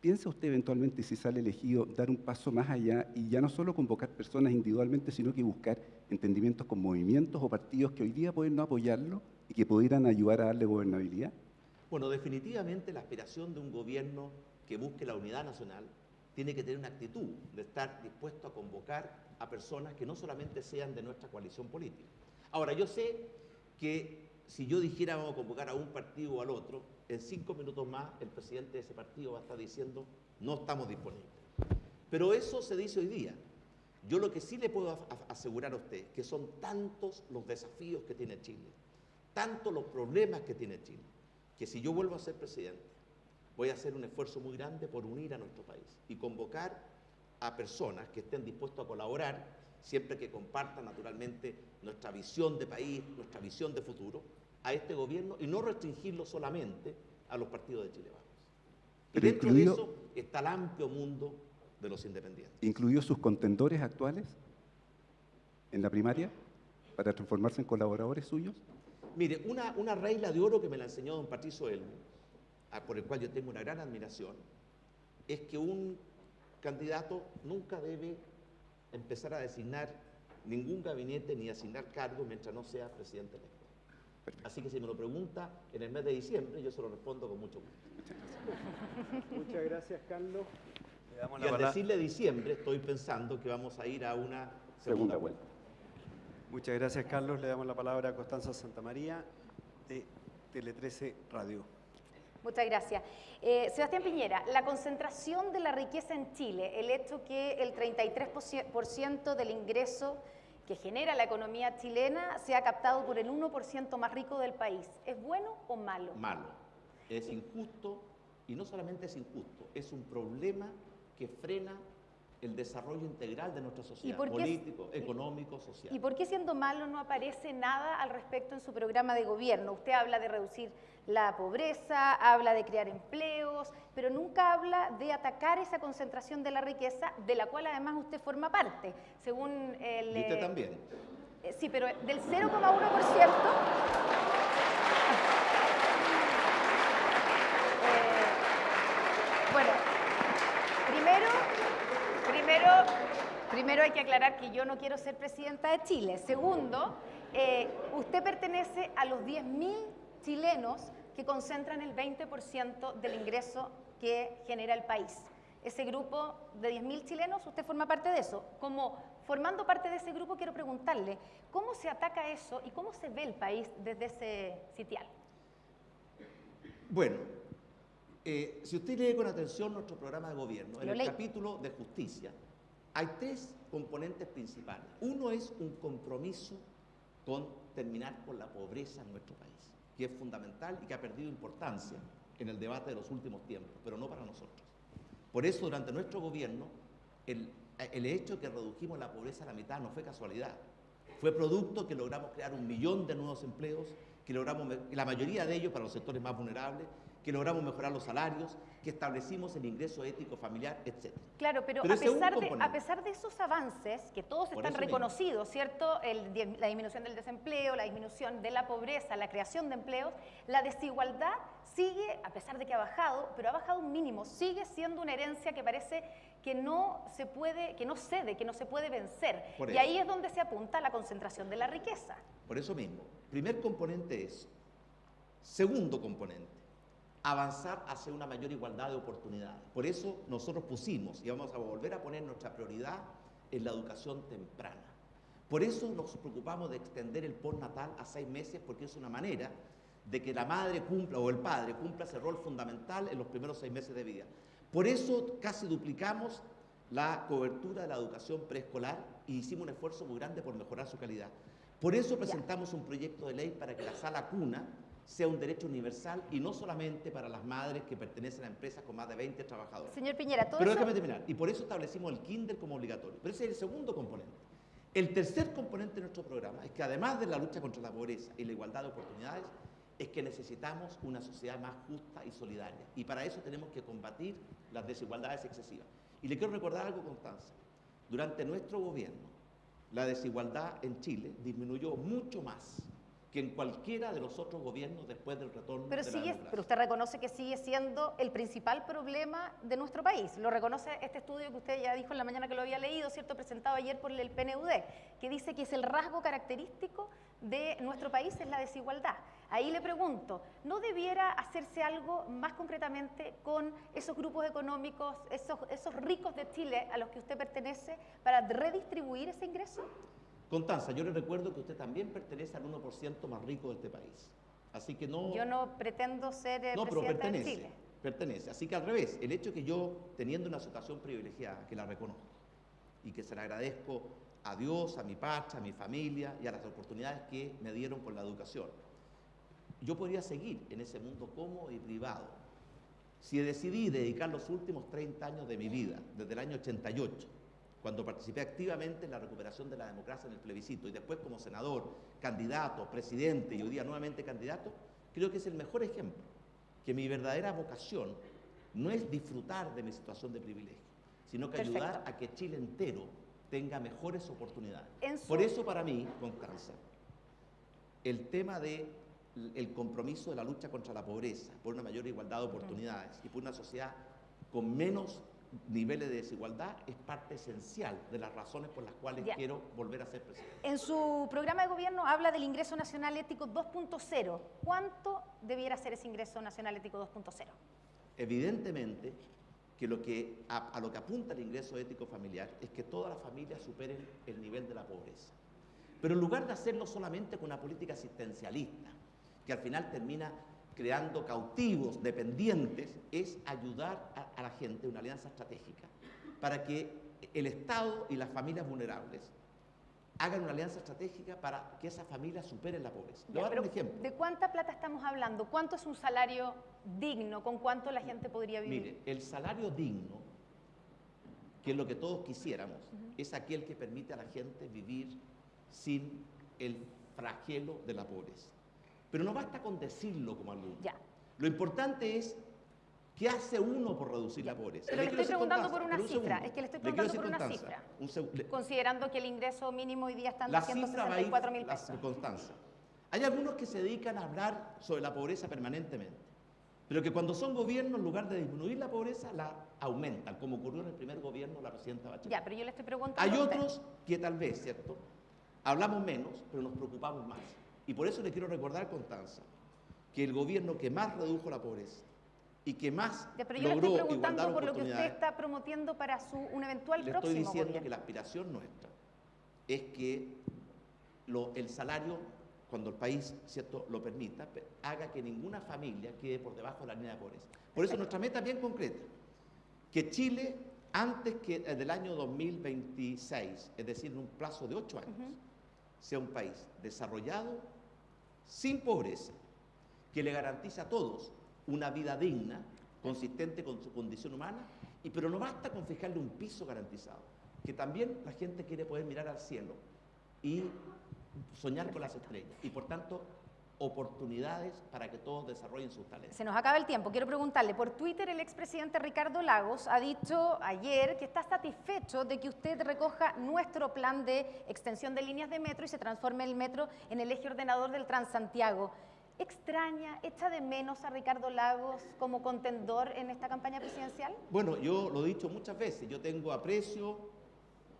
¿Piensa usted eventualmente, si sale elegido, dar un paso más allá y ya no solo convocar personas individualmente, sino que buscar entendimientos con movimientos o partidos que hoy día pueden no apoyarlo y que pudieran ayudar a darle gobernabilidad? Bueno, definitivamente la aspiración de un gobierno que busque la unidad nacional tiene que tener una actitud de estar dispuesto a convocar a personas que no solamente sean de nuestra coalición política. Ahora, yo sé que si yo dijera vamos a convocar a un partido o al otro, en cinco minutos más el presidente de ese partido va a estar diciendo no estamos disponibles. Pero eso se dice hoy día. Yo lo que sí le puedo asegurar a usted, que son tantos los desafíos que tiene Chile, tantos los problemas que tiene Chile, que si yo vuelvo a ser presidente, voy a hacer un esfuerzo muy grande por unir a nuestro país y convocar a personas que estén dispuestos a colaborar, siempre que compartan naturalmente nuestra visión de país, nuestra visión de futuro, a este gobierno y no restringirlo solamente a los partidos de Chile Vamos. Y Pero dentro incluido- de eso está el amplio mundo de los independientes. ¿Incluió sus contendores actuales en la primaria para transformarse en colaboradores suyos? Mire, una, una regla de oro que me la enseñó don Patricio Elmo, por el cual yo tengo una gran admiración, es que un candidato nunca debe empezar a designar ningún gabinete ni asignar cargos mientras no sea presidente electo. Así que si me lo pregunta en el mes de diciembre, yo se lo respondo con mucho gusto. Muchas gracias, Carlos. Le damos Y al decirle diciembre, estoy pensando que vamos a ir a una segunda, Segunda vuelta. Muchas gracias, Carlos. Le damos la palabra a Constanza Santamaría de Tele 13 Radio. Muchas gracias. Eh, Sebastián Piñera, la concentración de la riqueza en Chile, el hecho que el 33% del ingreso que genera la economía chilena sea captado por el 1% más rico del país, ¿es bueno o malo? malo. Es injusto y no solamente es injusto, es un problema que frena el desarrollo integral de nuestra sociedad, qué político, económico, social. ¿Y por qué siendo malo no aparece nada al respecto en su programa de gobierno? Usted habla de reducir la pobreza, habla de crear empleos, pero nunca habla de atacar esa concentración de la riqueza, de la cual además usted forma parte. Según el... Y usted eh, también. eh, Sí, pero del 0,1%. *laughs* Eh, bueno, primero, primero, primero hay que aclarar que yo no quiero ser presidenta de Chile. Segundo, eh, usted pertenece a los 10.000 chilenos que concentran el 20% del ingreso que genera el país. Ese grupo de 10.000 chilenos, usted forma parte de eso. Como formando parte de ese grupo, quiero preguntarle, ¿cómo se ataca eso y cómo se ve el país desde ese sitial? Bueno, eh, si usted lee con atención nuestro programa de gobierno, en el capítulo de justicia, hay tres componentes principales. Uno es un compromiso con terminar con la pobreza en nuestro país, que es fundamental y que ha perdido importancia en el debate de los últimos tiempos, pero no para nosotros. Por eso, durante nuestro gobierno, el, el hecho que redujimos la pobreza a la mitad no fue casualidad. Fue producto que logramos crear un millón de nuevos empleos, que logramos, la mayoría de ellos para los sectores más vulnerables, que logramos mejorar los salarios, que establecimos el ingreso ético familiar, etc. Claro, pero, Pero a, pesar de, componente. a pesar de esos avances, que todos Por están mismo. reconocidos, ¿cierto? El la disminución del desempleo, la disminución de la pobreza, la creación de empleos, la desigualdad sigue, a pesar de que ha bajado, pero ha bajado un mínimo, sigue siendo una herencia que parece que no se puede, que no cede, que no se puede vencer. Por y eso. ahí es donde se apunta a la concentración de la riqueza. Por eso mismo, primer componente es, segundo componente, avanzar hacia una mayor igualdad de oportunidades. Por eso nosotros pusimos y vamos a volver a poner nuestra prioridad en la educación temprana. Por eso nos preocupamos de extender el postnatal a seis meses porque es una manera de que la madre cumpla o el padre cumpla ese rol fundamental en los primeros seis meses de vida. Por eso casi duplicamos la cobertura de la educación preescolar y hicimos un esfuerzo muy grande por mejorar su calidad. Por eso presentamos un proyecto de ley para que la sala cuna sea un derecho universal y no solamente para las madres que pertenecen a empresas con más de 20 trabajadores. Señor Piñera, todo Pero eso... déjame terminar. Y por eso establecimos el kinder como obligatorio. Pero ese es el segundo componente. El tercer componente de nuestro programa es que además de la lucha contra la pobreza y la igualdad de oportunidades, es que necesitamos una sociedad más justa y solidaria. Y para eso tenemos que combatir las desigualdades excesivas. Y le quiero recordar algo, Constanza. Durante nuestro gobierno, la desigualdad en Chile disminuyó mucho más que en cualquiera de los otros gobiernos después del retorno Pero, de la sigue, pero usted reconoce que sigue siendo el principal problema de nuestro país. Lo reconoce este estudio que usted ya dijo en la mañana que lo había leído, ¿cierto? Presentado ayer por el PNUD, que dice que es el rasgo característico de nuestro país es la desigualdad. Ahí le pregunto, ¿no debiera hacerse algo más concretamente con esos grupos económicos, esos, esos ricos de Chile a los que usted pertenece, para redistribuir ese ingreso? Constanza, yo le recuerdo que usted también pertenece al 1% más rico de este país. Así que no... Yo no pretendo ser eh, no, pero de pertenece. Chile. Pertenece. Así que al revés, el hecho que yo, teniendo una situación privilegiada, que la reconozco, y que se la agradezco a Dios, a mi patria, a mi familia y a las oportunidades que me dieron con la educación, yo podría seguir en ese mundo cómodo y privado. Si decidí dedicar los últimos 30 años de mi vida, desde el año 88, cuando participé activamente en la recuperación de la democracia en el plebiscito y después como senador, candidato, presidente y hoy día nuevamente candidato, creo que es el mejor ejemplo, que mi verdadera vocación no es disfrutar de mi situación de privilegio, sino que Perfecto. ayudar a que Chile entero tenga mejores oportunidades. Su- Por eso para mí, Constanza, el tema de el compromiso de la lucha contra la pobreza, por una mayor igualdad de oportunidades y por una sociedad con menos niveles de desigualdad es parte esencial de las razones por las cuales Ya. quiero volver a ser presidente. En su programa de gobierno habla del ingreso nacional ético 2.0. ¿Cuánto debiera ser ese ingreso nacional ético 2.0? Evidentemente que, lo que a, a lo que apunta el ingreso ético familiar es que todas las familias superen el nivel de la pobreza. Pero en lugar de hacerlo solamente con una política asistencialista, que al final termina creando cautivos, dependientes, es ayudar a, a la gente, una alianza estratégica, para que el Estado y las familias vulnerables hagan una alianza estratégica para que esas familias superen la pobreza. Dar un ejemplo. ¿De cuánta plata estamos hablando? ¿Cuánto es un salario digno? ¿Con cuánto la gente podría vivir? Mire, el salario digno, que es lo que todos quisiéramos, es aquel que permite a la gente vivir sin el flagelo de la pobreza. Pero no basta con decirlo como alguno. Ya. Lo importante es qué hace uno por reducir la pobreza. Pero le quiero estoy preguntando Constanza, por una cifra, segundo. es que le estoy preguntando decir, por una Constanza, cifra. un le- Considerando que el ingreso mínimo hoy día está en la cifra va a ir, 264 mil la- pesos. Constanza. Hay algunos que se dedican a hablar sobre la pobreza permanentemente, pero que cuando son gobiernos, en lugar de disminuir la pobreza, la aumentan, como ocurrió en el primer gobierno de la presidenta Bachelet. Ya, pero yo le estoy preguntando. Hay otros que tal vez, ¿cierto? Hablamos menos, pero nos preocupamos más. Y por eso le quiero recordar, Constanza, que el gobierno que más redujo la pobreza y que más Ya, pero yo le logró estoy igualdad preguntando por lo que usted está promoviendo para su un eventual le estoy próximo diciendo gobierno. que la aspiración nuestra es que lo- el salario, cuando el país ¿cierto? lo permita, pe- haga que ninguna familia quede por debajo de la línea de pobreza. Por eso nuestra meta es bien concreta, que Chile, antes que del año 2026, es decir, en un plazo de ocho años, sea un país desarrollado, sin pobreza, que le garantice a todos una vida digna, consistente con su condición humana, y pero no basta con fijarle un piso garantizado, que también la gente quiere poder mirar al cielo y soñar con las estrellas. Y por tanto, oportunidades para que todos desarrollen sus talentos. Se nos acaba el tiempo. Quiero preguntarle, por Twitter el expresidente Ricardo Lagos ha dicho ayer que está satisfecho de que usted recoja nuestro plan de extensión de líneas de metro y se transforme el metro en el eje ordenador del Transantiago. ¿Extraña, echa de menos a Ricardo Lagos como contendor en esta campaña presidencial? Bueno, yo lo he dicho muchas veces, yo tengo aprecio,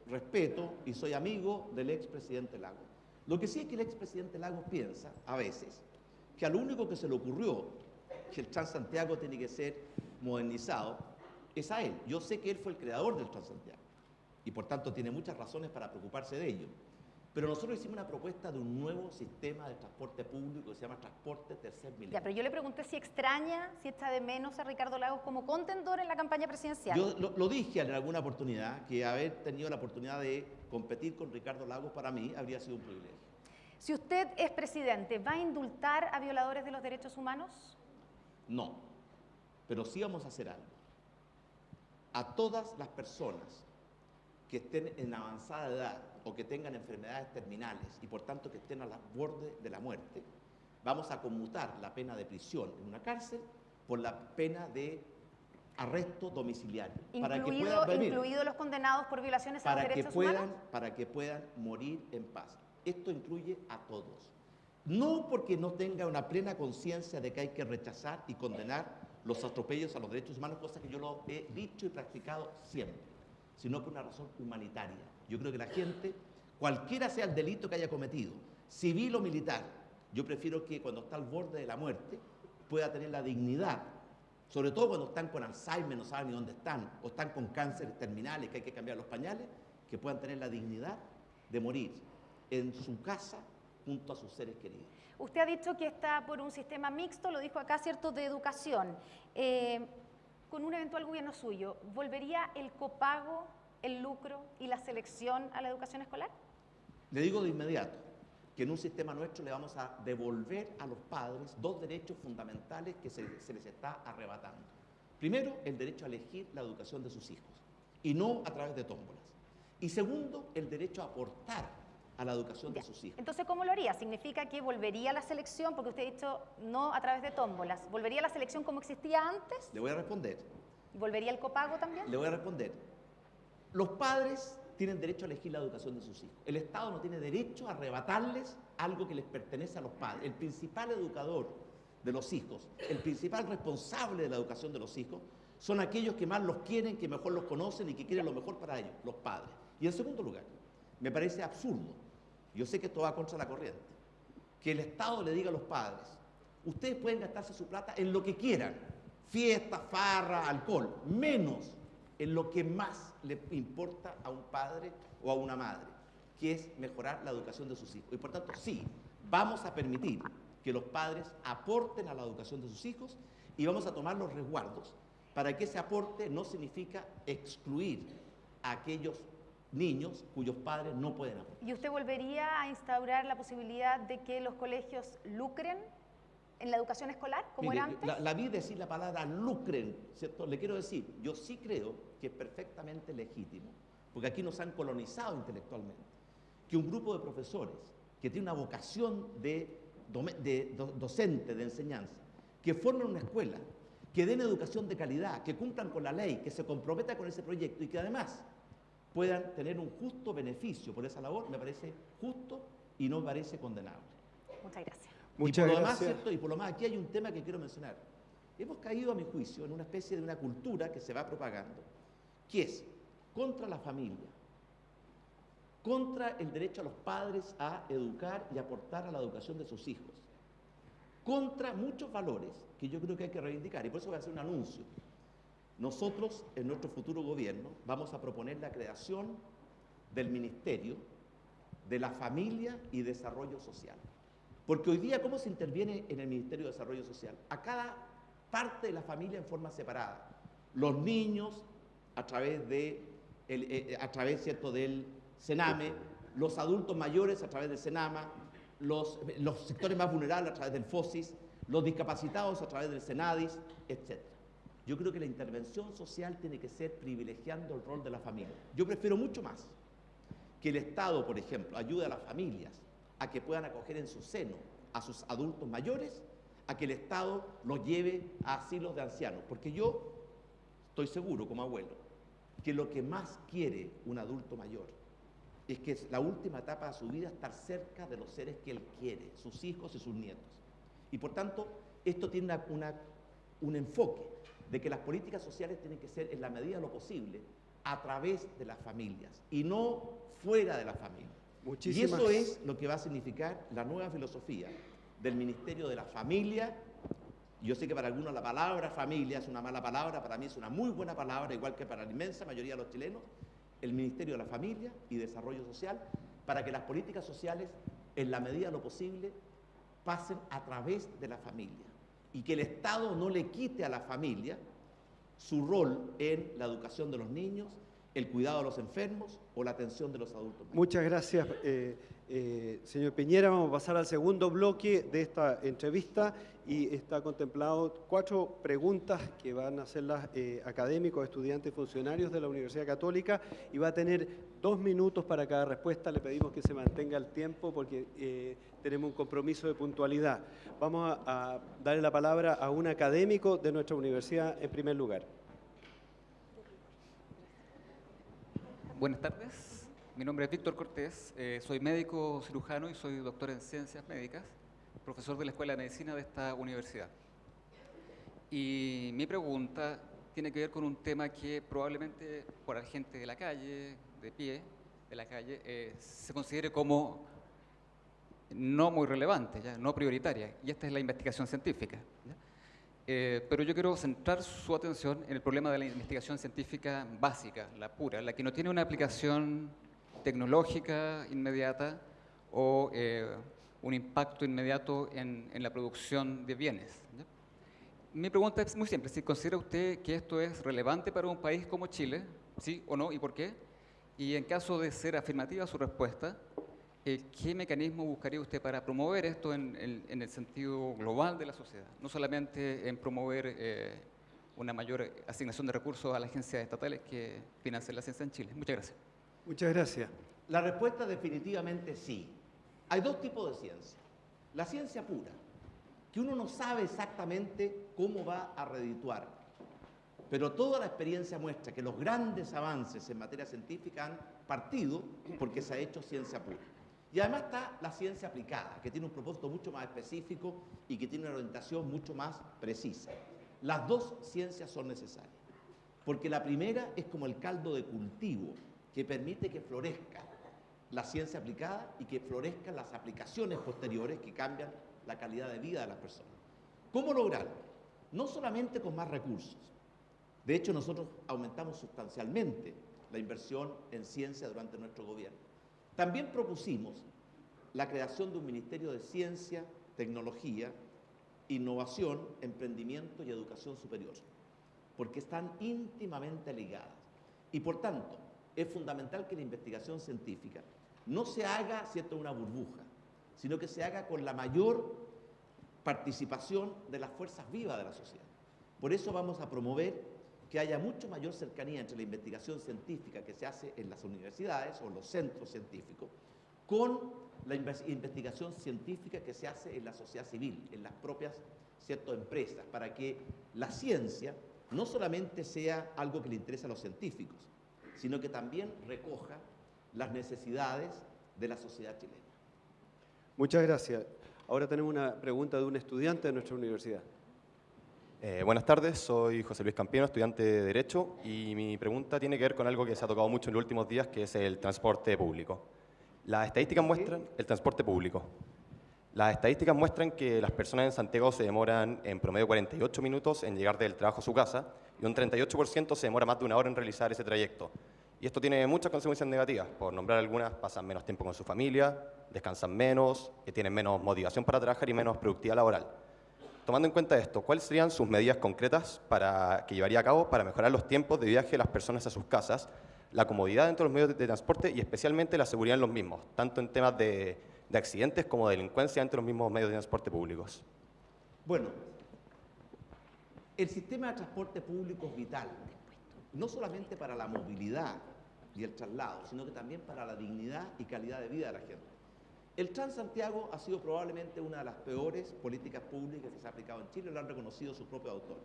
respeto y soy amigo del expresidente Lagos. Lo que sí es que el expresidente Lagos piensa, a veces, que a lo único que se le ocurrió que el Transantiago tiene que ser modernizado es a él. Yo sé que él fue el creador del Transantiago y por tanto tiene muchas razones para preocuparse de ello. Pero nosotros hicimos una propuesta de un nuevo sistema de transporte público que se llama Transporte Tercer Milenio. Ya, pero yo le pregunté si extraña, si echa de menos a Ricardo Lagos como contendor en la campaña presidencial. Yo lo, lo dije en alguna oportunidad, que haber tenido la oportunidad de competir con Ricardo Lagos para mí habría sido un privilegio. Si usted es presidente, ¿va a indultar a violadores de los derechos humanos? No, pero sí vamos a hacer algo. A todas las personas que estén en avanzada edad o que tengan enfermedades terminales y por tanto que estén a la borde de la muerte, vamos a conmutar la pena de prisión en una cárcel por la pena de arresto domiciliario. para que Incluido, puedan venir, los condenados por violaciones a los que derechos puedan, humanos. para que puedan morir en paz. Esto incluye a todos. No porque no tenga una plena conciencia de que hay que rechazar y condenar los atropellos a los derechos humanos, cosa que yo lo he dicho y practicado siempre, sino por una razón humanitaria. Yo creo que la gente, cualquiera sea el delito que haya cometido, civil o militar, yo prefiero que cuando está al borde de la muerte pueda tener la dignidad, sobre todo cuando están con Alzheimer, no saben ni dónde están, o están con cánceres terminales, que hay que cambiar los pañales, que puedan tener la dignidad de morir en su casa junto a sus seres queridos. Usted ha dicho que está por un sistema mixto, lo dijo acá, ¿cierto?, de educación. Eh, con un eventual gobierno suyo, ¿volvería el copago, el lucro y la selección a la educación escolar? Le digo de inmediato que en un sistema nuestro le vamos a devolver a los padres dos derechos fundamentales que se, se les está arrebatando. Primero, el derecho a elegir la educación de sus hijos y no a través de tómbolas. Y segundo, el derecho a aportar a la educación de sus hijos. Entonces, ¿cómo lo haría? ¿Significa que volvería la selección? Porque usted ha dicho no a través de tómbolas. ¿Volvería la selección como existía antes? Le voy a responder. ¿Volvería el copago también? Le voy a responder. Los padres tienen derecho a elegir la educación de sus hijos. El Estado no tiene derecho a arrebatarles algo que les pertenece a los padres. El principal educador de los hijos, el principal responsable de la educación de los hijos, son aquellos que más los quieren, que mejor los conocen y que quieren lo mejor para ellos, los padres. Y en segundo lugar, me parece absurdo, yo sé que esto va contra la corriente, que el Estado le diga a los padres, ustedes pueden gastarse su plata en lo que quieran, fiesta, farra, alcohol, menos en lo que más le importa a un padre o a una madre, que es mejorar la educación de sus hijos. Y por tanto, sí, vamos a permitir que los padres aporten a la educación de sus hijos y vamos a tomar los resguardos para que ese aporte no significa excluir a aquellos niños cuyos padres no pueden aportar. ¿Y usted volvería a instaurar la posibilidad de que los colegios lucren en la educación escolar, como Mire, era antes? La, la vi decir la palabra lucren, ¿cierto? Le quiero decir, yo sí creo que es perfectamente legítimo, porque aquí nos han colonizado intelectualmente, que un grupo de profesores que tiene una vocación de, de do- docente, de enseñanza, que formen una escuela, que den educación de calidad, que cumplan con la ley, que se comprometan con ese proyecto y que además puedan tener un justo beneficio por esa labor, me parece justo y no me parece condenable. Muchas gracias. Muchas y por lo demás. ¿cierto? Y por lo más, aquí hay un tema que quiero mencionar. Hemos caído, a mi juicio, en una especie de una cultura que se va propagando, que es contra la familia, contra el derecho a los padres a educar y aportar a la educación de sus hijos, contra muchos valores que yo creo que hay que reivindicar. Y por eso voy a hacer un anuncio. Nosotros, en nuestro futuro gobierno, vamos a proponer la creación del Ministerio de la Familia y Desarrollo Social. Porque hoy día, ¿cómo se interviene en el Ministerio de Desarrollo Social? A cada parte de la familia en forma separada. Los niños, a través, de el- eh, a través ¿cierto? del Sename, los adultos mayores a través del Senama, los, los sectores más vulnerables a través del FOSIS, los discapacitados a través del Senadis, etc. Yo creo que la intervención social tiene que ser privilegiando el rol de la familia. Yo prefiero mucho más que el Estado, por ejemplo, ayude a las familias a que puedan acoger en su seno a sus adultos mayores, a que el Estado los lleve a asilos de ancianos. Porque yo estoy seguro, como abuelo, que lo que más quiere un adulto mayor es que es la última etapa de su vida estar cerca de los seres que él quiere, sus hijos y sus nietos. Y por tanto, esto tiene un enfoque de que las políticas sociales tienen que ser en la medida de lo posible a través de las familias y no fuera de la familia. Y eso es lo que va a significar la nueva filosofía del Ministerio de la Familia. Yo sé que para algunos la palabra familia es una mala palabra, para mí es una muy buena palabra, igual que para la inmensa mayoría de los chilenos, el Ministerio de la Familia y Desarrollo Social, para que las políticas sociales, en la medida de lo posible, pasen a través de la familia y que el Estado no le quite a la familia su rol en la educación de los niños, el cuidado de los enfermos o la atención de los adultos. Muchas gracias, eh, eh, señor Piñera. Vamos a pasar al segundo bloque de esta entrevista y está contemplado cuatro preguntas que van a hacerlas eh, académicos, estudiantes funcionarios de la Universidad Católica y va a tener dos minutos para cada respuesta. Le pedimos que se mantenga el tiempo porque tenemos un compromiso de puntualidad. Vamos a, a darle la palabra a un académico de nuestra universidad en primer lugar. Buenas tardes, mi nombre es Víctor Cortés, eh, soy médico cirujano y soy doctor en ciencias médicas, profesor de la Escuela de Medicina de esta universidad. Y mi pregunta tiene que ver con un tema que probablemente por la gente de la calle, de pie, de la calle, eh, se considere como no muy relevante, ¿ya? no prioritaria, y esta es la investigación científica. ¿ya? Eh, pero yo quiero centrar su atención en el problema de la investigación científica básica, la pura, la que no tiene una aplicación tecnológica inmediata o eh, un impacto inmediato en, la producción de bienes. Mi pregunta es muy simple, si considera usted que esto es relevante para un país como Chile, sí o no, y por qué, y en caso de ser afirmativa su respuesta, eh, ¿qué mecanismo buscaría usted para promover esto en, el sentido global de la sociedad? No solamente en promover eh, una mayor asignación de recursos a las agencias estatales que financian la ciencia en Chile. Muchas gracias. Muchas gracias. La respuesta definitivamente sí. Hay dos tipos de ciencia. La ciencia pura, que uno no sabe exactamente cómo va a redituar, pero toda la experiencia muestra que los grandes avances en materia científica han partido porque se ha hecho ciencia pura. Y además está la ciencia aplicada, que tiene un propósito mucho más específico y que tiene una orientación mucho más precisa. Las dos ciencias son necesarias, porque la primera es como el caldo de cultivo que permite que florezca la ciencia aplicada y que florezcan las aplicaciones posteriores que cambian la calidad de vida de las personas. ¿Cómo lograrlo? No solamente con más recursos. De hecho, nosotros aumentamos sustancialmente la inversión en ciencia durante nuestro gobierno. También propusimos la creación de un Ministerio de Ciencia, Tecnología, Innovación, Emprendimiento y Educación Superior, porque están íntimamente ligadas. Y por tanto, es fundamental que la investigación científica no se haga, cierto, una burbuja, sino que se haga con la mayor participación de las fuerzas vivas de la sociedad. Por eso vamos a promover que haya mucho mayor cercanía entre la investigación científica que se hace en las universidades o los centros científicos con la inves- investigación científica que se hace en la sociedad civil, en las propias ciertas empresas, para que la ciencia no solamente sea algo que le interesa a los científicos, sino que también recoja las necesidades de la sociedad chilena. Muchas gracias. Ahora tenemos una pregunta de un estudiante de nuestra universidad. Eh, buenas tardes, soy José Luis Campiano, estudiante de Derecho, y mi pregunta tiene que ver con algo que se ha tocado mucho en los últimos días, que es el transporte público. Las estadísticas muestran el transporte público. Las estadísticas muestran que las personas en Santiago se demoran en promedio 48 minutos en llegar del trabajo a su casa y un 38% se demora más de una hora en realizar ese trayecto. Y esto tiene muchas consecuencias negativas. Por nombrar algunas, pasan menos tiempo con su familia, descansan menos, que tienen menos motivación para trabajar y menos productividad laboral. Tomando en cuenta esto, ¿cuáles serían sus medidas concretas para, que llevaría a cabo para mejorar los tiempos de viaje de las personas a sus casas, la comodidad dentro de los medios de transporte y especialmente la seguridad en los mismos, tanto en temas de, de accidentes como de delincuencia entre los mismos medios de transporte públicos? Bueno, el sistema de transporte público es vital, no solamente para la movilidad y el traslado, sino que también para la dignidad y calidad de vida de la gente. El Transantiago ha sido probablemente una de las peores políticas públicas que se ha aplicado en Chile, lo han reconocido sus propios autores.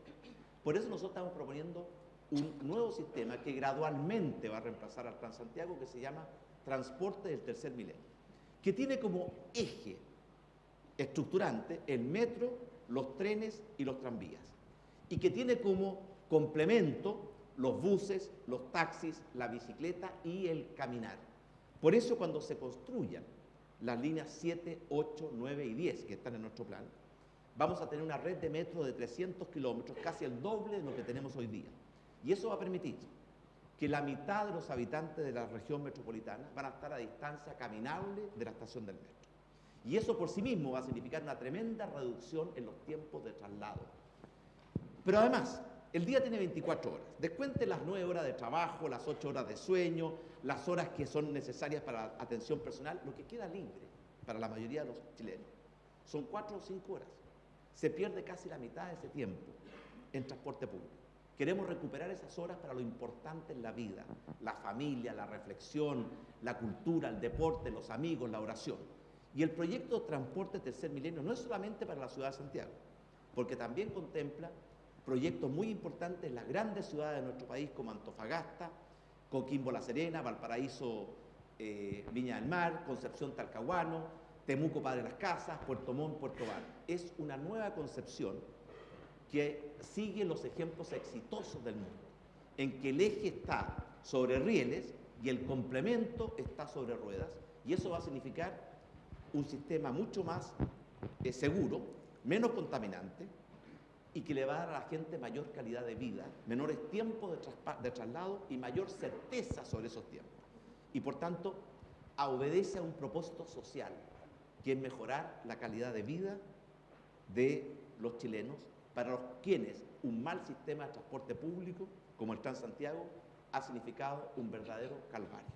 Por eso nosotros estamos proponiendo un nuevo sistema que gradualmente va a reemplazar al Transantiago, que se llama Transporte del Tercer Milenio, que tiene como eje estructurante el metro, los trenes y los tranvías, y que tiene como complemento los buses, los taxis, la bicicleta y el caminar. Por eso cuando se construyan las líneas 7, 8, 9 y 10 que están en nuestro plan, vamos a tener una red de metro de 300 kilómetros, casi el doble de lo que tenemos hoy día. Y eso va a permitir que la mitad de los habitantes de la región metropolitana van a estar a distancia caminable de la estación del metro. Y eso por sí mismo va a significar una tremenda reducción en los tiempos de traslado. Pero además, el día tiene 24 horas. Descuente las 9 horas de trabajo, las 8 horas de sueño, las horas que son necesarias para atención personal, lo que queda libre para la mayoría de los chilenos. Son 4 o 5 horas. Se pierde casi la mitad de ese tiempo en transporte público. Queremos recuperar esas horas para lo importante en la vida, la familia, la reflexión, la cultura, el deporte, los amigos, la oración. Y el proyecto Transporte Tercer Milenio no es solamente para la ciudad de Santiago, porque también contempla proyectos muy importantes en las grandes ciudades de nuestro país como Antofagasta, Coquimbo La Serena, Valparaíso eh, Viña del Mar, Concepción Talcahuano, Temuco Padre Las Casas, Puerto Montt, Puerto Bar. Es una nueva concepción que sigue los ejemplos exitosos del mundo, en que el eje está sobre rieles y el complemento está sobre ruedas, y eso va a significar un sistema mucho más eh, seguro, menos contaminante, y que le va a dar a la gente mayor calidad de vida, menores tiempos de, de traslado y mayor certeza sobre esos tiempos. Y por tanto, obedece a un propósito social, que es mejorar la calidad de vida de los chilenos para los quienes un mal sistema de transporte público, como el Transantiago, ha significado un verdadero calvario.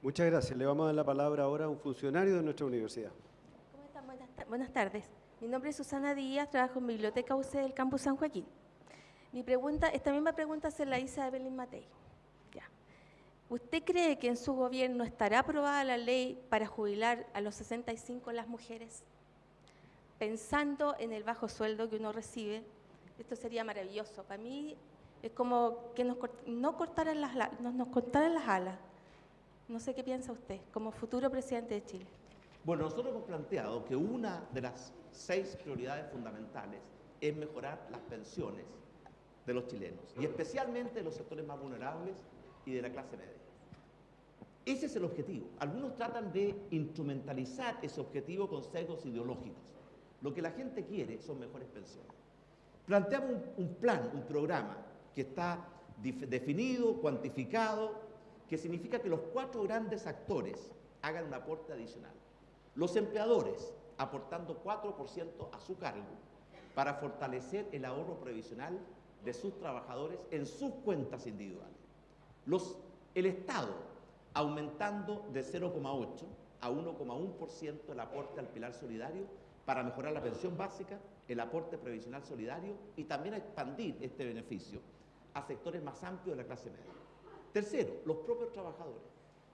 Muchas gracias. Le vamos a dar la palabra ahora a un funcionario de nuestra universidad. ¿Cómo están? Buenas, tardes. Mi nombre es Susana Díaz, trabajo en Biblioteca UC del Campus San Joaquín. Mi pregunta, esta misma pregunta se la hice a Evelyn Matei. Ya. ¿Usted cree que en su gobierno estará aprobada la ley para jubilar a los 65 las mujeres? Pensando en el bajo sueldo que uno recibe esto sería maravilloso. Para mí es como que nos, no cortaran las, nos, cortaran las alas. No sé qué piensa usted, como futuro presidente de Chile. Bueno, nosotros hemos planteado que una de las seis prioridades fundamentales es mejorar las pensiones de los chilenos, y especialmente de los sectores más vulnerables y de la clase media. Ese es el objetivo. Algunos tratan de instrumentalizar ese objetivo con sesgos ideológicos. Lo que la gente quiere son mejores pensiones. Planteamos un, plan, un programa que está definido, cuantificado, que significa que los cuatro grandes actores hagan un aporte adicional. Los empleadores aportando 4% a su cargo para fortalecer el ahorro previsional de sus trabajadores en sus cuentas individuales. Los, el Estado aumentando de 0,8 a 1,1% el aporte al pilar solidario para mejorar la pensión básica el aporte previsional solidario y también expandir este beneficio a sectores más amplios de la clase media. Tercero, los propios trabajadores.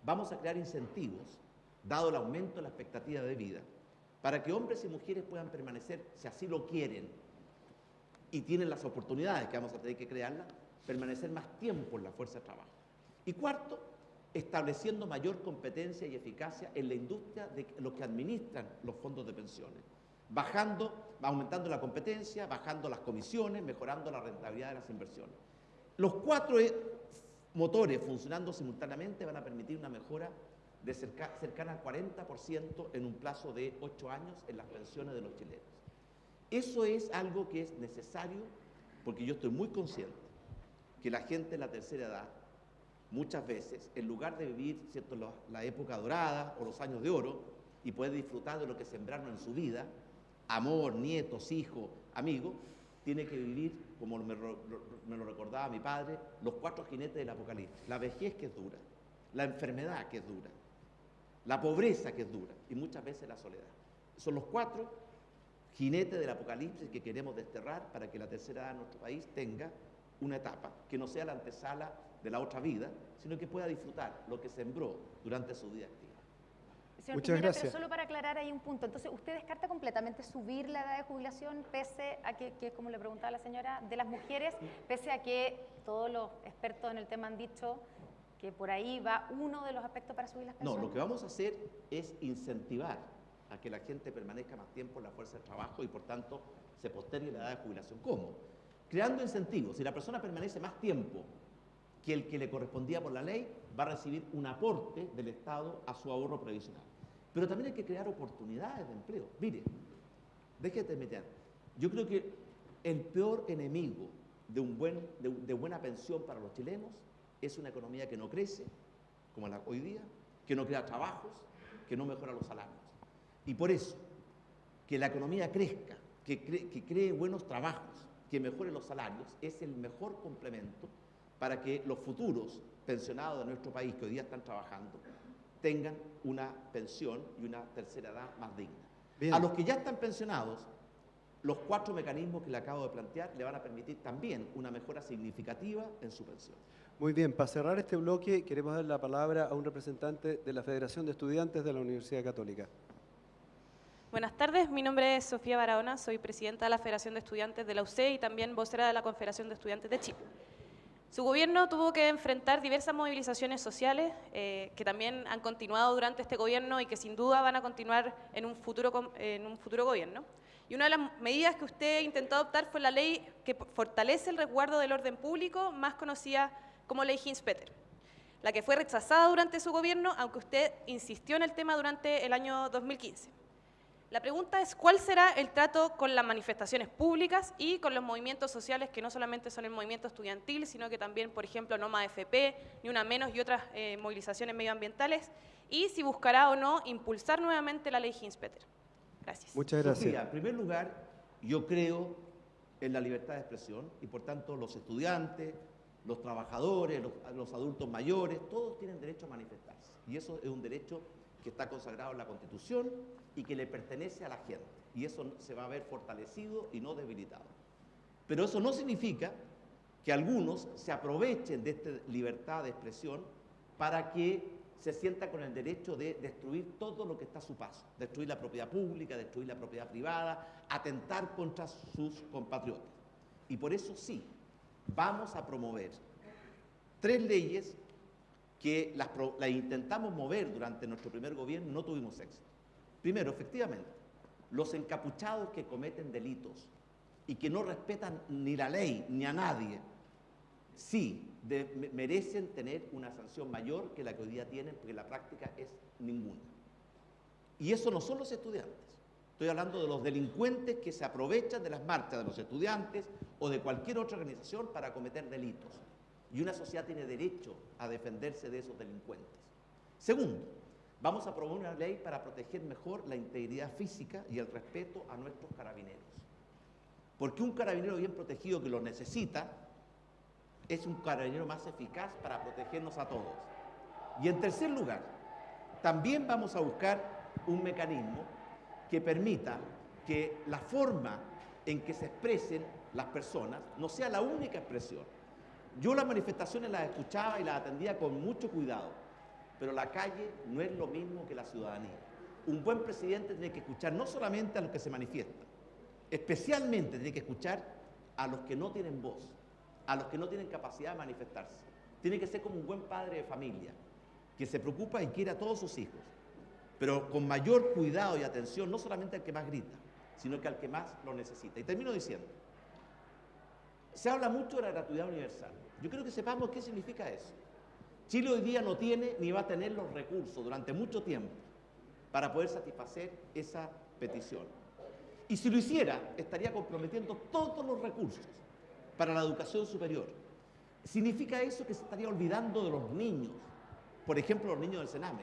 Vamos a crear incentivos, dado el aumento de la expectativa de vida, para que hombres y mujeres puedan permanecer, si así lo quieren, y tienen las oportunidades que vamos a tener que crearlas, permanecer más tiempo en la fuerza de trabajo. Y cuarto, estableciendo mayor competencia y eficacia en la industria de los que administran los fondos de pensiones bajando, aumentando la competencia, bajando las comisiones, mejorando la rentabilidad de las inversiones. Los cuatro eh, motores funcionando simultáneamente van a permitir una mejora de cercana al 40% en un plazo de ocho años en las pensiones de los chilenos. Eso es algo que es necesario porque yo estoy muy consciente que la gente de la tercera edad, muchas veces, en lugar de vivir ¿cierto? La, época dorada o los años de oro y poder disfrutar de lo que sembraron en su vida, amor, nietos, hijos, amigos, tiene que vivir, como me, lo recordaba mi padre, los cuatro jinetes del Apocalipsis. La vejez que es dura, la enfermedad que es dura, la pobreza que es dura y muchas veces la soledad. Son los cuatro jinetes del Apocalipsis que queremos desterrar para que la tercera edad de nuestro país tenga una etapa que no sea la antesala de la otra vida, sino que pueda disfrutar lo que sembró durante su vida activa. Señor Muchas Piñera, gracias. Pero solo para aclarar ahí un punto. Entonces, ¿usted descarta completamente subir la edad de jubilación pese a que, que, como le preguntaba la señora, de las mujeres, pese a que todos los expertos en el tema han dicho que por ahí va uno de los aspectos para subir las No, pensiones? lo que vamos a hacer es incentivar a que la gente permanezca más tiempo en la fuerza de trabajo y por tanto se postergue la edad de jubilación. ¿Cómo? Creando incentivos. Si la persona permanece más tiempo que el que le correspondía por la ley, va a recibir un aporte del Estado a su ahorro previsional. Pero también hay que crear oportunidades de empleo. Mire, déjete meter. Yo creo que el peor enemigo de, un buen, de, de buena pensión para los chilenos es una economía que no crece, como la hoy día, que no crea trabajos, que no mejora los salarios. Y por eso, que la economía crezca, que, cre- que cree buenos trabajos, que mejore los salarios, es el mejor complemento para que los futuros pensionados de nuestro país que hoy día están trabajando tengan una pensión y una tercera edad más digna. Bien. A los que ya están pensionados, los cuatro mecanismos que le acabo de plantear le van a permitir también una mejora significativa en su pensión. Muy bien, para cerrar este bloque queremos dar la palabra a un representante de la Federación de Estudiantes de la Universidad Católica. Buenas tardes, mi nombre es Sofía Barahona, soy presidenta de la Federación de Estudiantes de la UC y también vocera de la Confederación de Estudiantes de Chile. Su gobierno tuvo que enfrentar diversas movilizaciones sociales eh, que también han continuado durante este gobierno y que sin duda van a continuar en un futuro, en un futuro gobierno. Y una de las medidas que usted intentó adoptar fue la ley que fortalece el resguardo del orden público, más conocida como ley Hinspeter, la que fue rechazada durante su gobierno, aunque usted insistió en el tema durante el año 2015. La pregunta es, ¿cuál será el trato con las manifestaciones públicas y con los movimientos sociales que no solamente son el movimiento estudiantil, sino que también, por ejemplo, No Más FP, Ni Una Menos y otras eh, movilizaciones medioambientales? Y si buscará o no impulsar nuevamente la ley Hinspeter. Gracias. Muchas gracias. Sofía, en primer lugar, yo creo en la libertad de expresión y por tanto los estudiantes, los trabajadores, los, los adultos mayores, todos tienen derecho a manifestarse. Y eso es un derecho que está consagrado en la Constitución y que le pertenece a la gente. Y eso se va a ver fortalecido y no debilitado. Pero eso no significa que algunos se aprovechen de esta libertad de expresión para que se sienta con el derecho de destruir todo lo que está a su paso, destruir la propiedad pública, destruir la propiedad privada, atentar contra sus compatriotas. Y por eso sí, vamos a promover tres leyes que las, intentamos mover durante nuestro primer gobierno no tuvimos éxito. Primero, efectivamente, los encapuchados que cometen delitos y que no respetan ni la ley ni a nadie, sí de- me- merecen tener una sanción mayor que la que hoy día tienen, porque la práctica es ninguna. Y eso no son los estudiantes. Estoy hablando de los delincuentes que se aprovechan de las marchas de los estudiantes o de cualquier otra organización para cometer delitos. Y una sociedad tiene derecho a defenderse de esos delincuentes. Segundo, vamos a promover una ley para proteger mejor la integridad física y el respeto a nuestros carabineros. Porque un carabinero bien protegido que lo necesita es un carabinero más eficaz para protegernos a todos. Y en tercer lugar, también vamos a buscar un mecanismo que permita que la forma en que se expresen las personas no sea la única expresión. Yo las manifestaciones las escuchaba y las atendía con mucho cuidado, pero la calle no es lo mismo que la ciudadanía. Un buen presidente tiene que escuchar no solamente a los que se manifiestan, especialmente tiene que escuchar a los que no tienen voz, a los que no tienen capacidad de manifestarse. Tiene que ser como un buen padre de familia, que se preocupa y quiere a todos sus hijos, pero con mayor cuidado y atención, no solamente al que más grita, sino que al que más lo necesita. Y termino diciendo, se habla mucho de la gratuidad universal. Yo creo que sepamos qué significa eso. Chile hoy día no tiene ni va a tener los recursos durante mucho tiempo para poder satisfacer esa petición. Y si lo hiciera, estaría comprometiendo todos los recursos para la educación superior. ¿Significa eso que se estaría olvidando de los niños? Por ejemplo, los niños del Sename.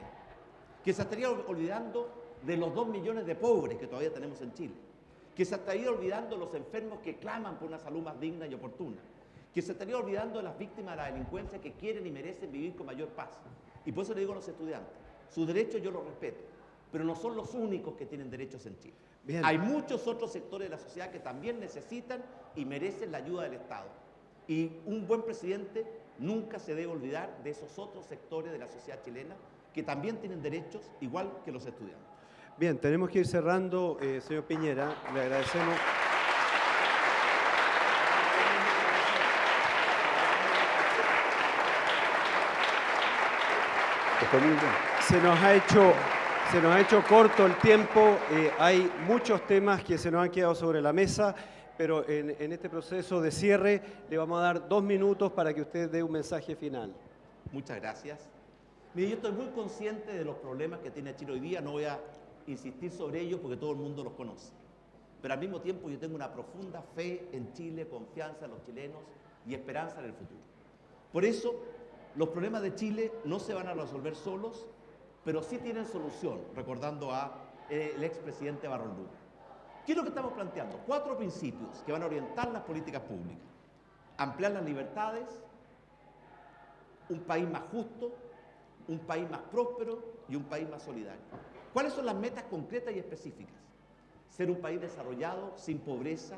Que se estaría ol- olvidando de los dos millones de pobres que todavía tenemos en Chile. Que se estaría olvidando de los enfermos que claman por una salud más digna y oportuna. Que se estaría olvidando de las víctimas de la delincuencia que quieren y merecen vivir con mayor paz. Y por eso le digo a los estudiantes, sus derechos yo los respeto, pero no son los únicos que tienen derechos en Chile. Bien. Hay muchos otros sectores de la sociedad que también necesitan y merecen la ayuda del Estado. Y un buen presidente nunca se debe olvidar de esos otros sectores de la sociedad chilena que también tienen derechos igual que los estudiantes. Bien, tenemos que ir cerrando, eh, señor Piñera. Le agradecemos. Se nos ha hecho, se nos ha hecho corto el tiempo. eh, hay muchos temas que se nos han quedado sobre la mesa, pero en, en este proceso de cierre le vamos a dar dos minutos para que usted dé un mensaje final. Muchas gracias. Mire, yo estoy muy consciente de los problemas que tiene Chile hoy día, no voy a insistir sobre ellos porque todo el mundo los conoce. Pero al mismo tiempo yo tengo una profunda fe en Chile, confianza en los chilenos y esperanza en el futuro. Por eso, los problemas de Chile no se van a resolver solos, pero sí tienen solución, recordando a eh, el expresidente Barros Lugo. ¿Qué es lo que estamos planteando? Cuatro principios que van a orientar las políticas públicas. Ampliar las libertades, un país más justo, un país más próspero y un país más solidario. ¿Cuáles son las metas concretas y específicas? Ser un país desarrollado, sin pobreza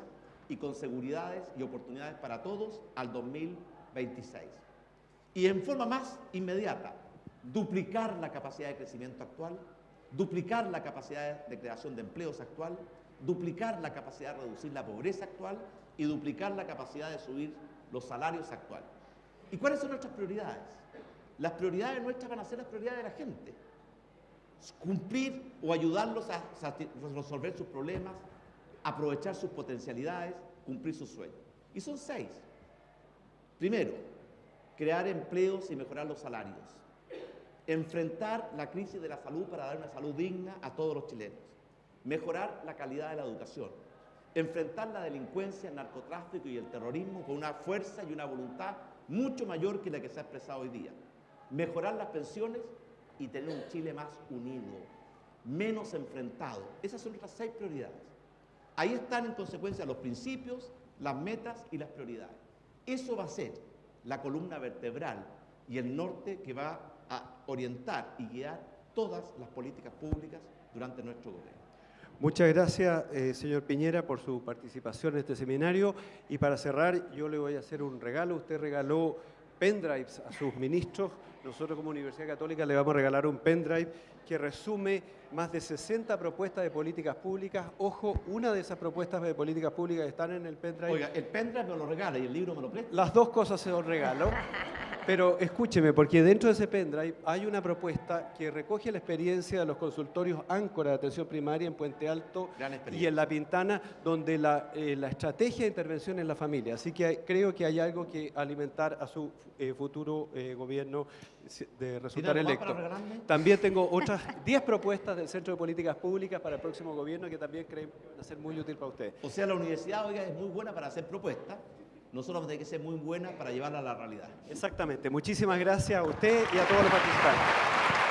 y con seguridades y oportunidades para todos al 2026. Y en forma más inmediata, duplicar la capacidad de crecimiento actual, duplicar la capacidad de creación de empleos actual, duplicar la capacidad de reducir la pobreza actual y duplicar la capacidad de subir los salarios actuales. ¿Y cuáles son nuestras prioridades? Las prioridades nuestras van a ser las prioridades de la gente. Cumplir o ayudarlos a resolver sus problemas, aprovechar sus potencialidades, cumplir sus sueños. Y son seis. Primero, crear empleos y mejorar los salarios. Enfrentar la crisis de la salud para dar una salud digna a todos los chilenos. Mejorar la calidad de la educación. Enfrentar la delincuencia, el narcotráfico y el terrorismo con una fuerza y una voluntad mucho mayor que la que se ha expresado hoy día. Mejorar las pensiones y tener un Chile más unido, menos enfrentado. Esas son nuestras seis prioridades. Ahí están en consecuencia los principios, las metas y las prioridades. Eso va a ser la columna vertebral y el norte que va a orientar y guiar todas las políticas públicas durante nuestro gobierno. Muchas gracias, eh, señor Piñera, por su participación en este seminario. Y para cerrar, yo le voy a hacer un regalo. Usted regaló pendrives a sus ministros. Nosotros como Universidad Católica le vamos a regalar un pendrive que resume más de 60 propuestas de políticas públicas. Ojo, una de esas propuestas de políticas públicas están en el pendrive. Oiga, el pendrive me lo regala y el libro me lo presta. Las dos cosas se los regalo. Pero escúcheme, porque dentro de ese pendrive hay una propuesta que recoge la experiencia de los consultorios Áncora de atención primaria en Puente Alto y en La Pintana, donde la, eh, la estrategia de intervención en la familia. Así que hay- creo que hay algo que alimentar a su eh, futuro eh, gobierno de resultar electo. También tengo *laughs* otras 10 propuestas del Centro de Políticas Públicas para el próximo gobierno que también creo que van a ser muy útil para ustedes. O sea, la universidad, oiga, es muy buena para hacer propuestas. Nosotros vamos a tener que ser muy buena para llevarla a la realidad. Exactamente. Muchísimas gracias a usted y a todos los participantes.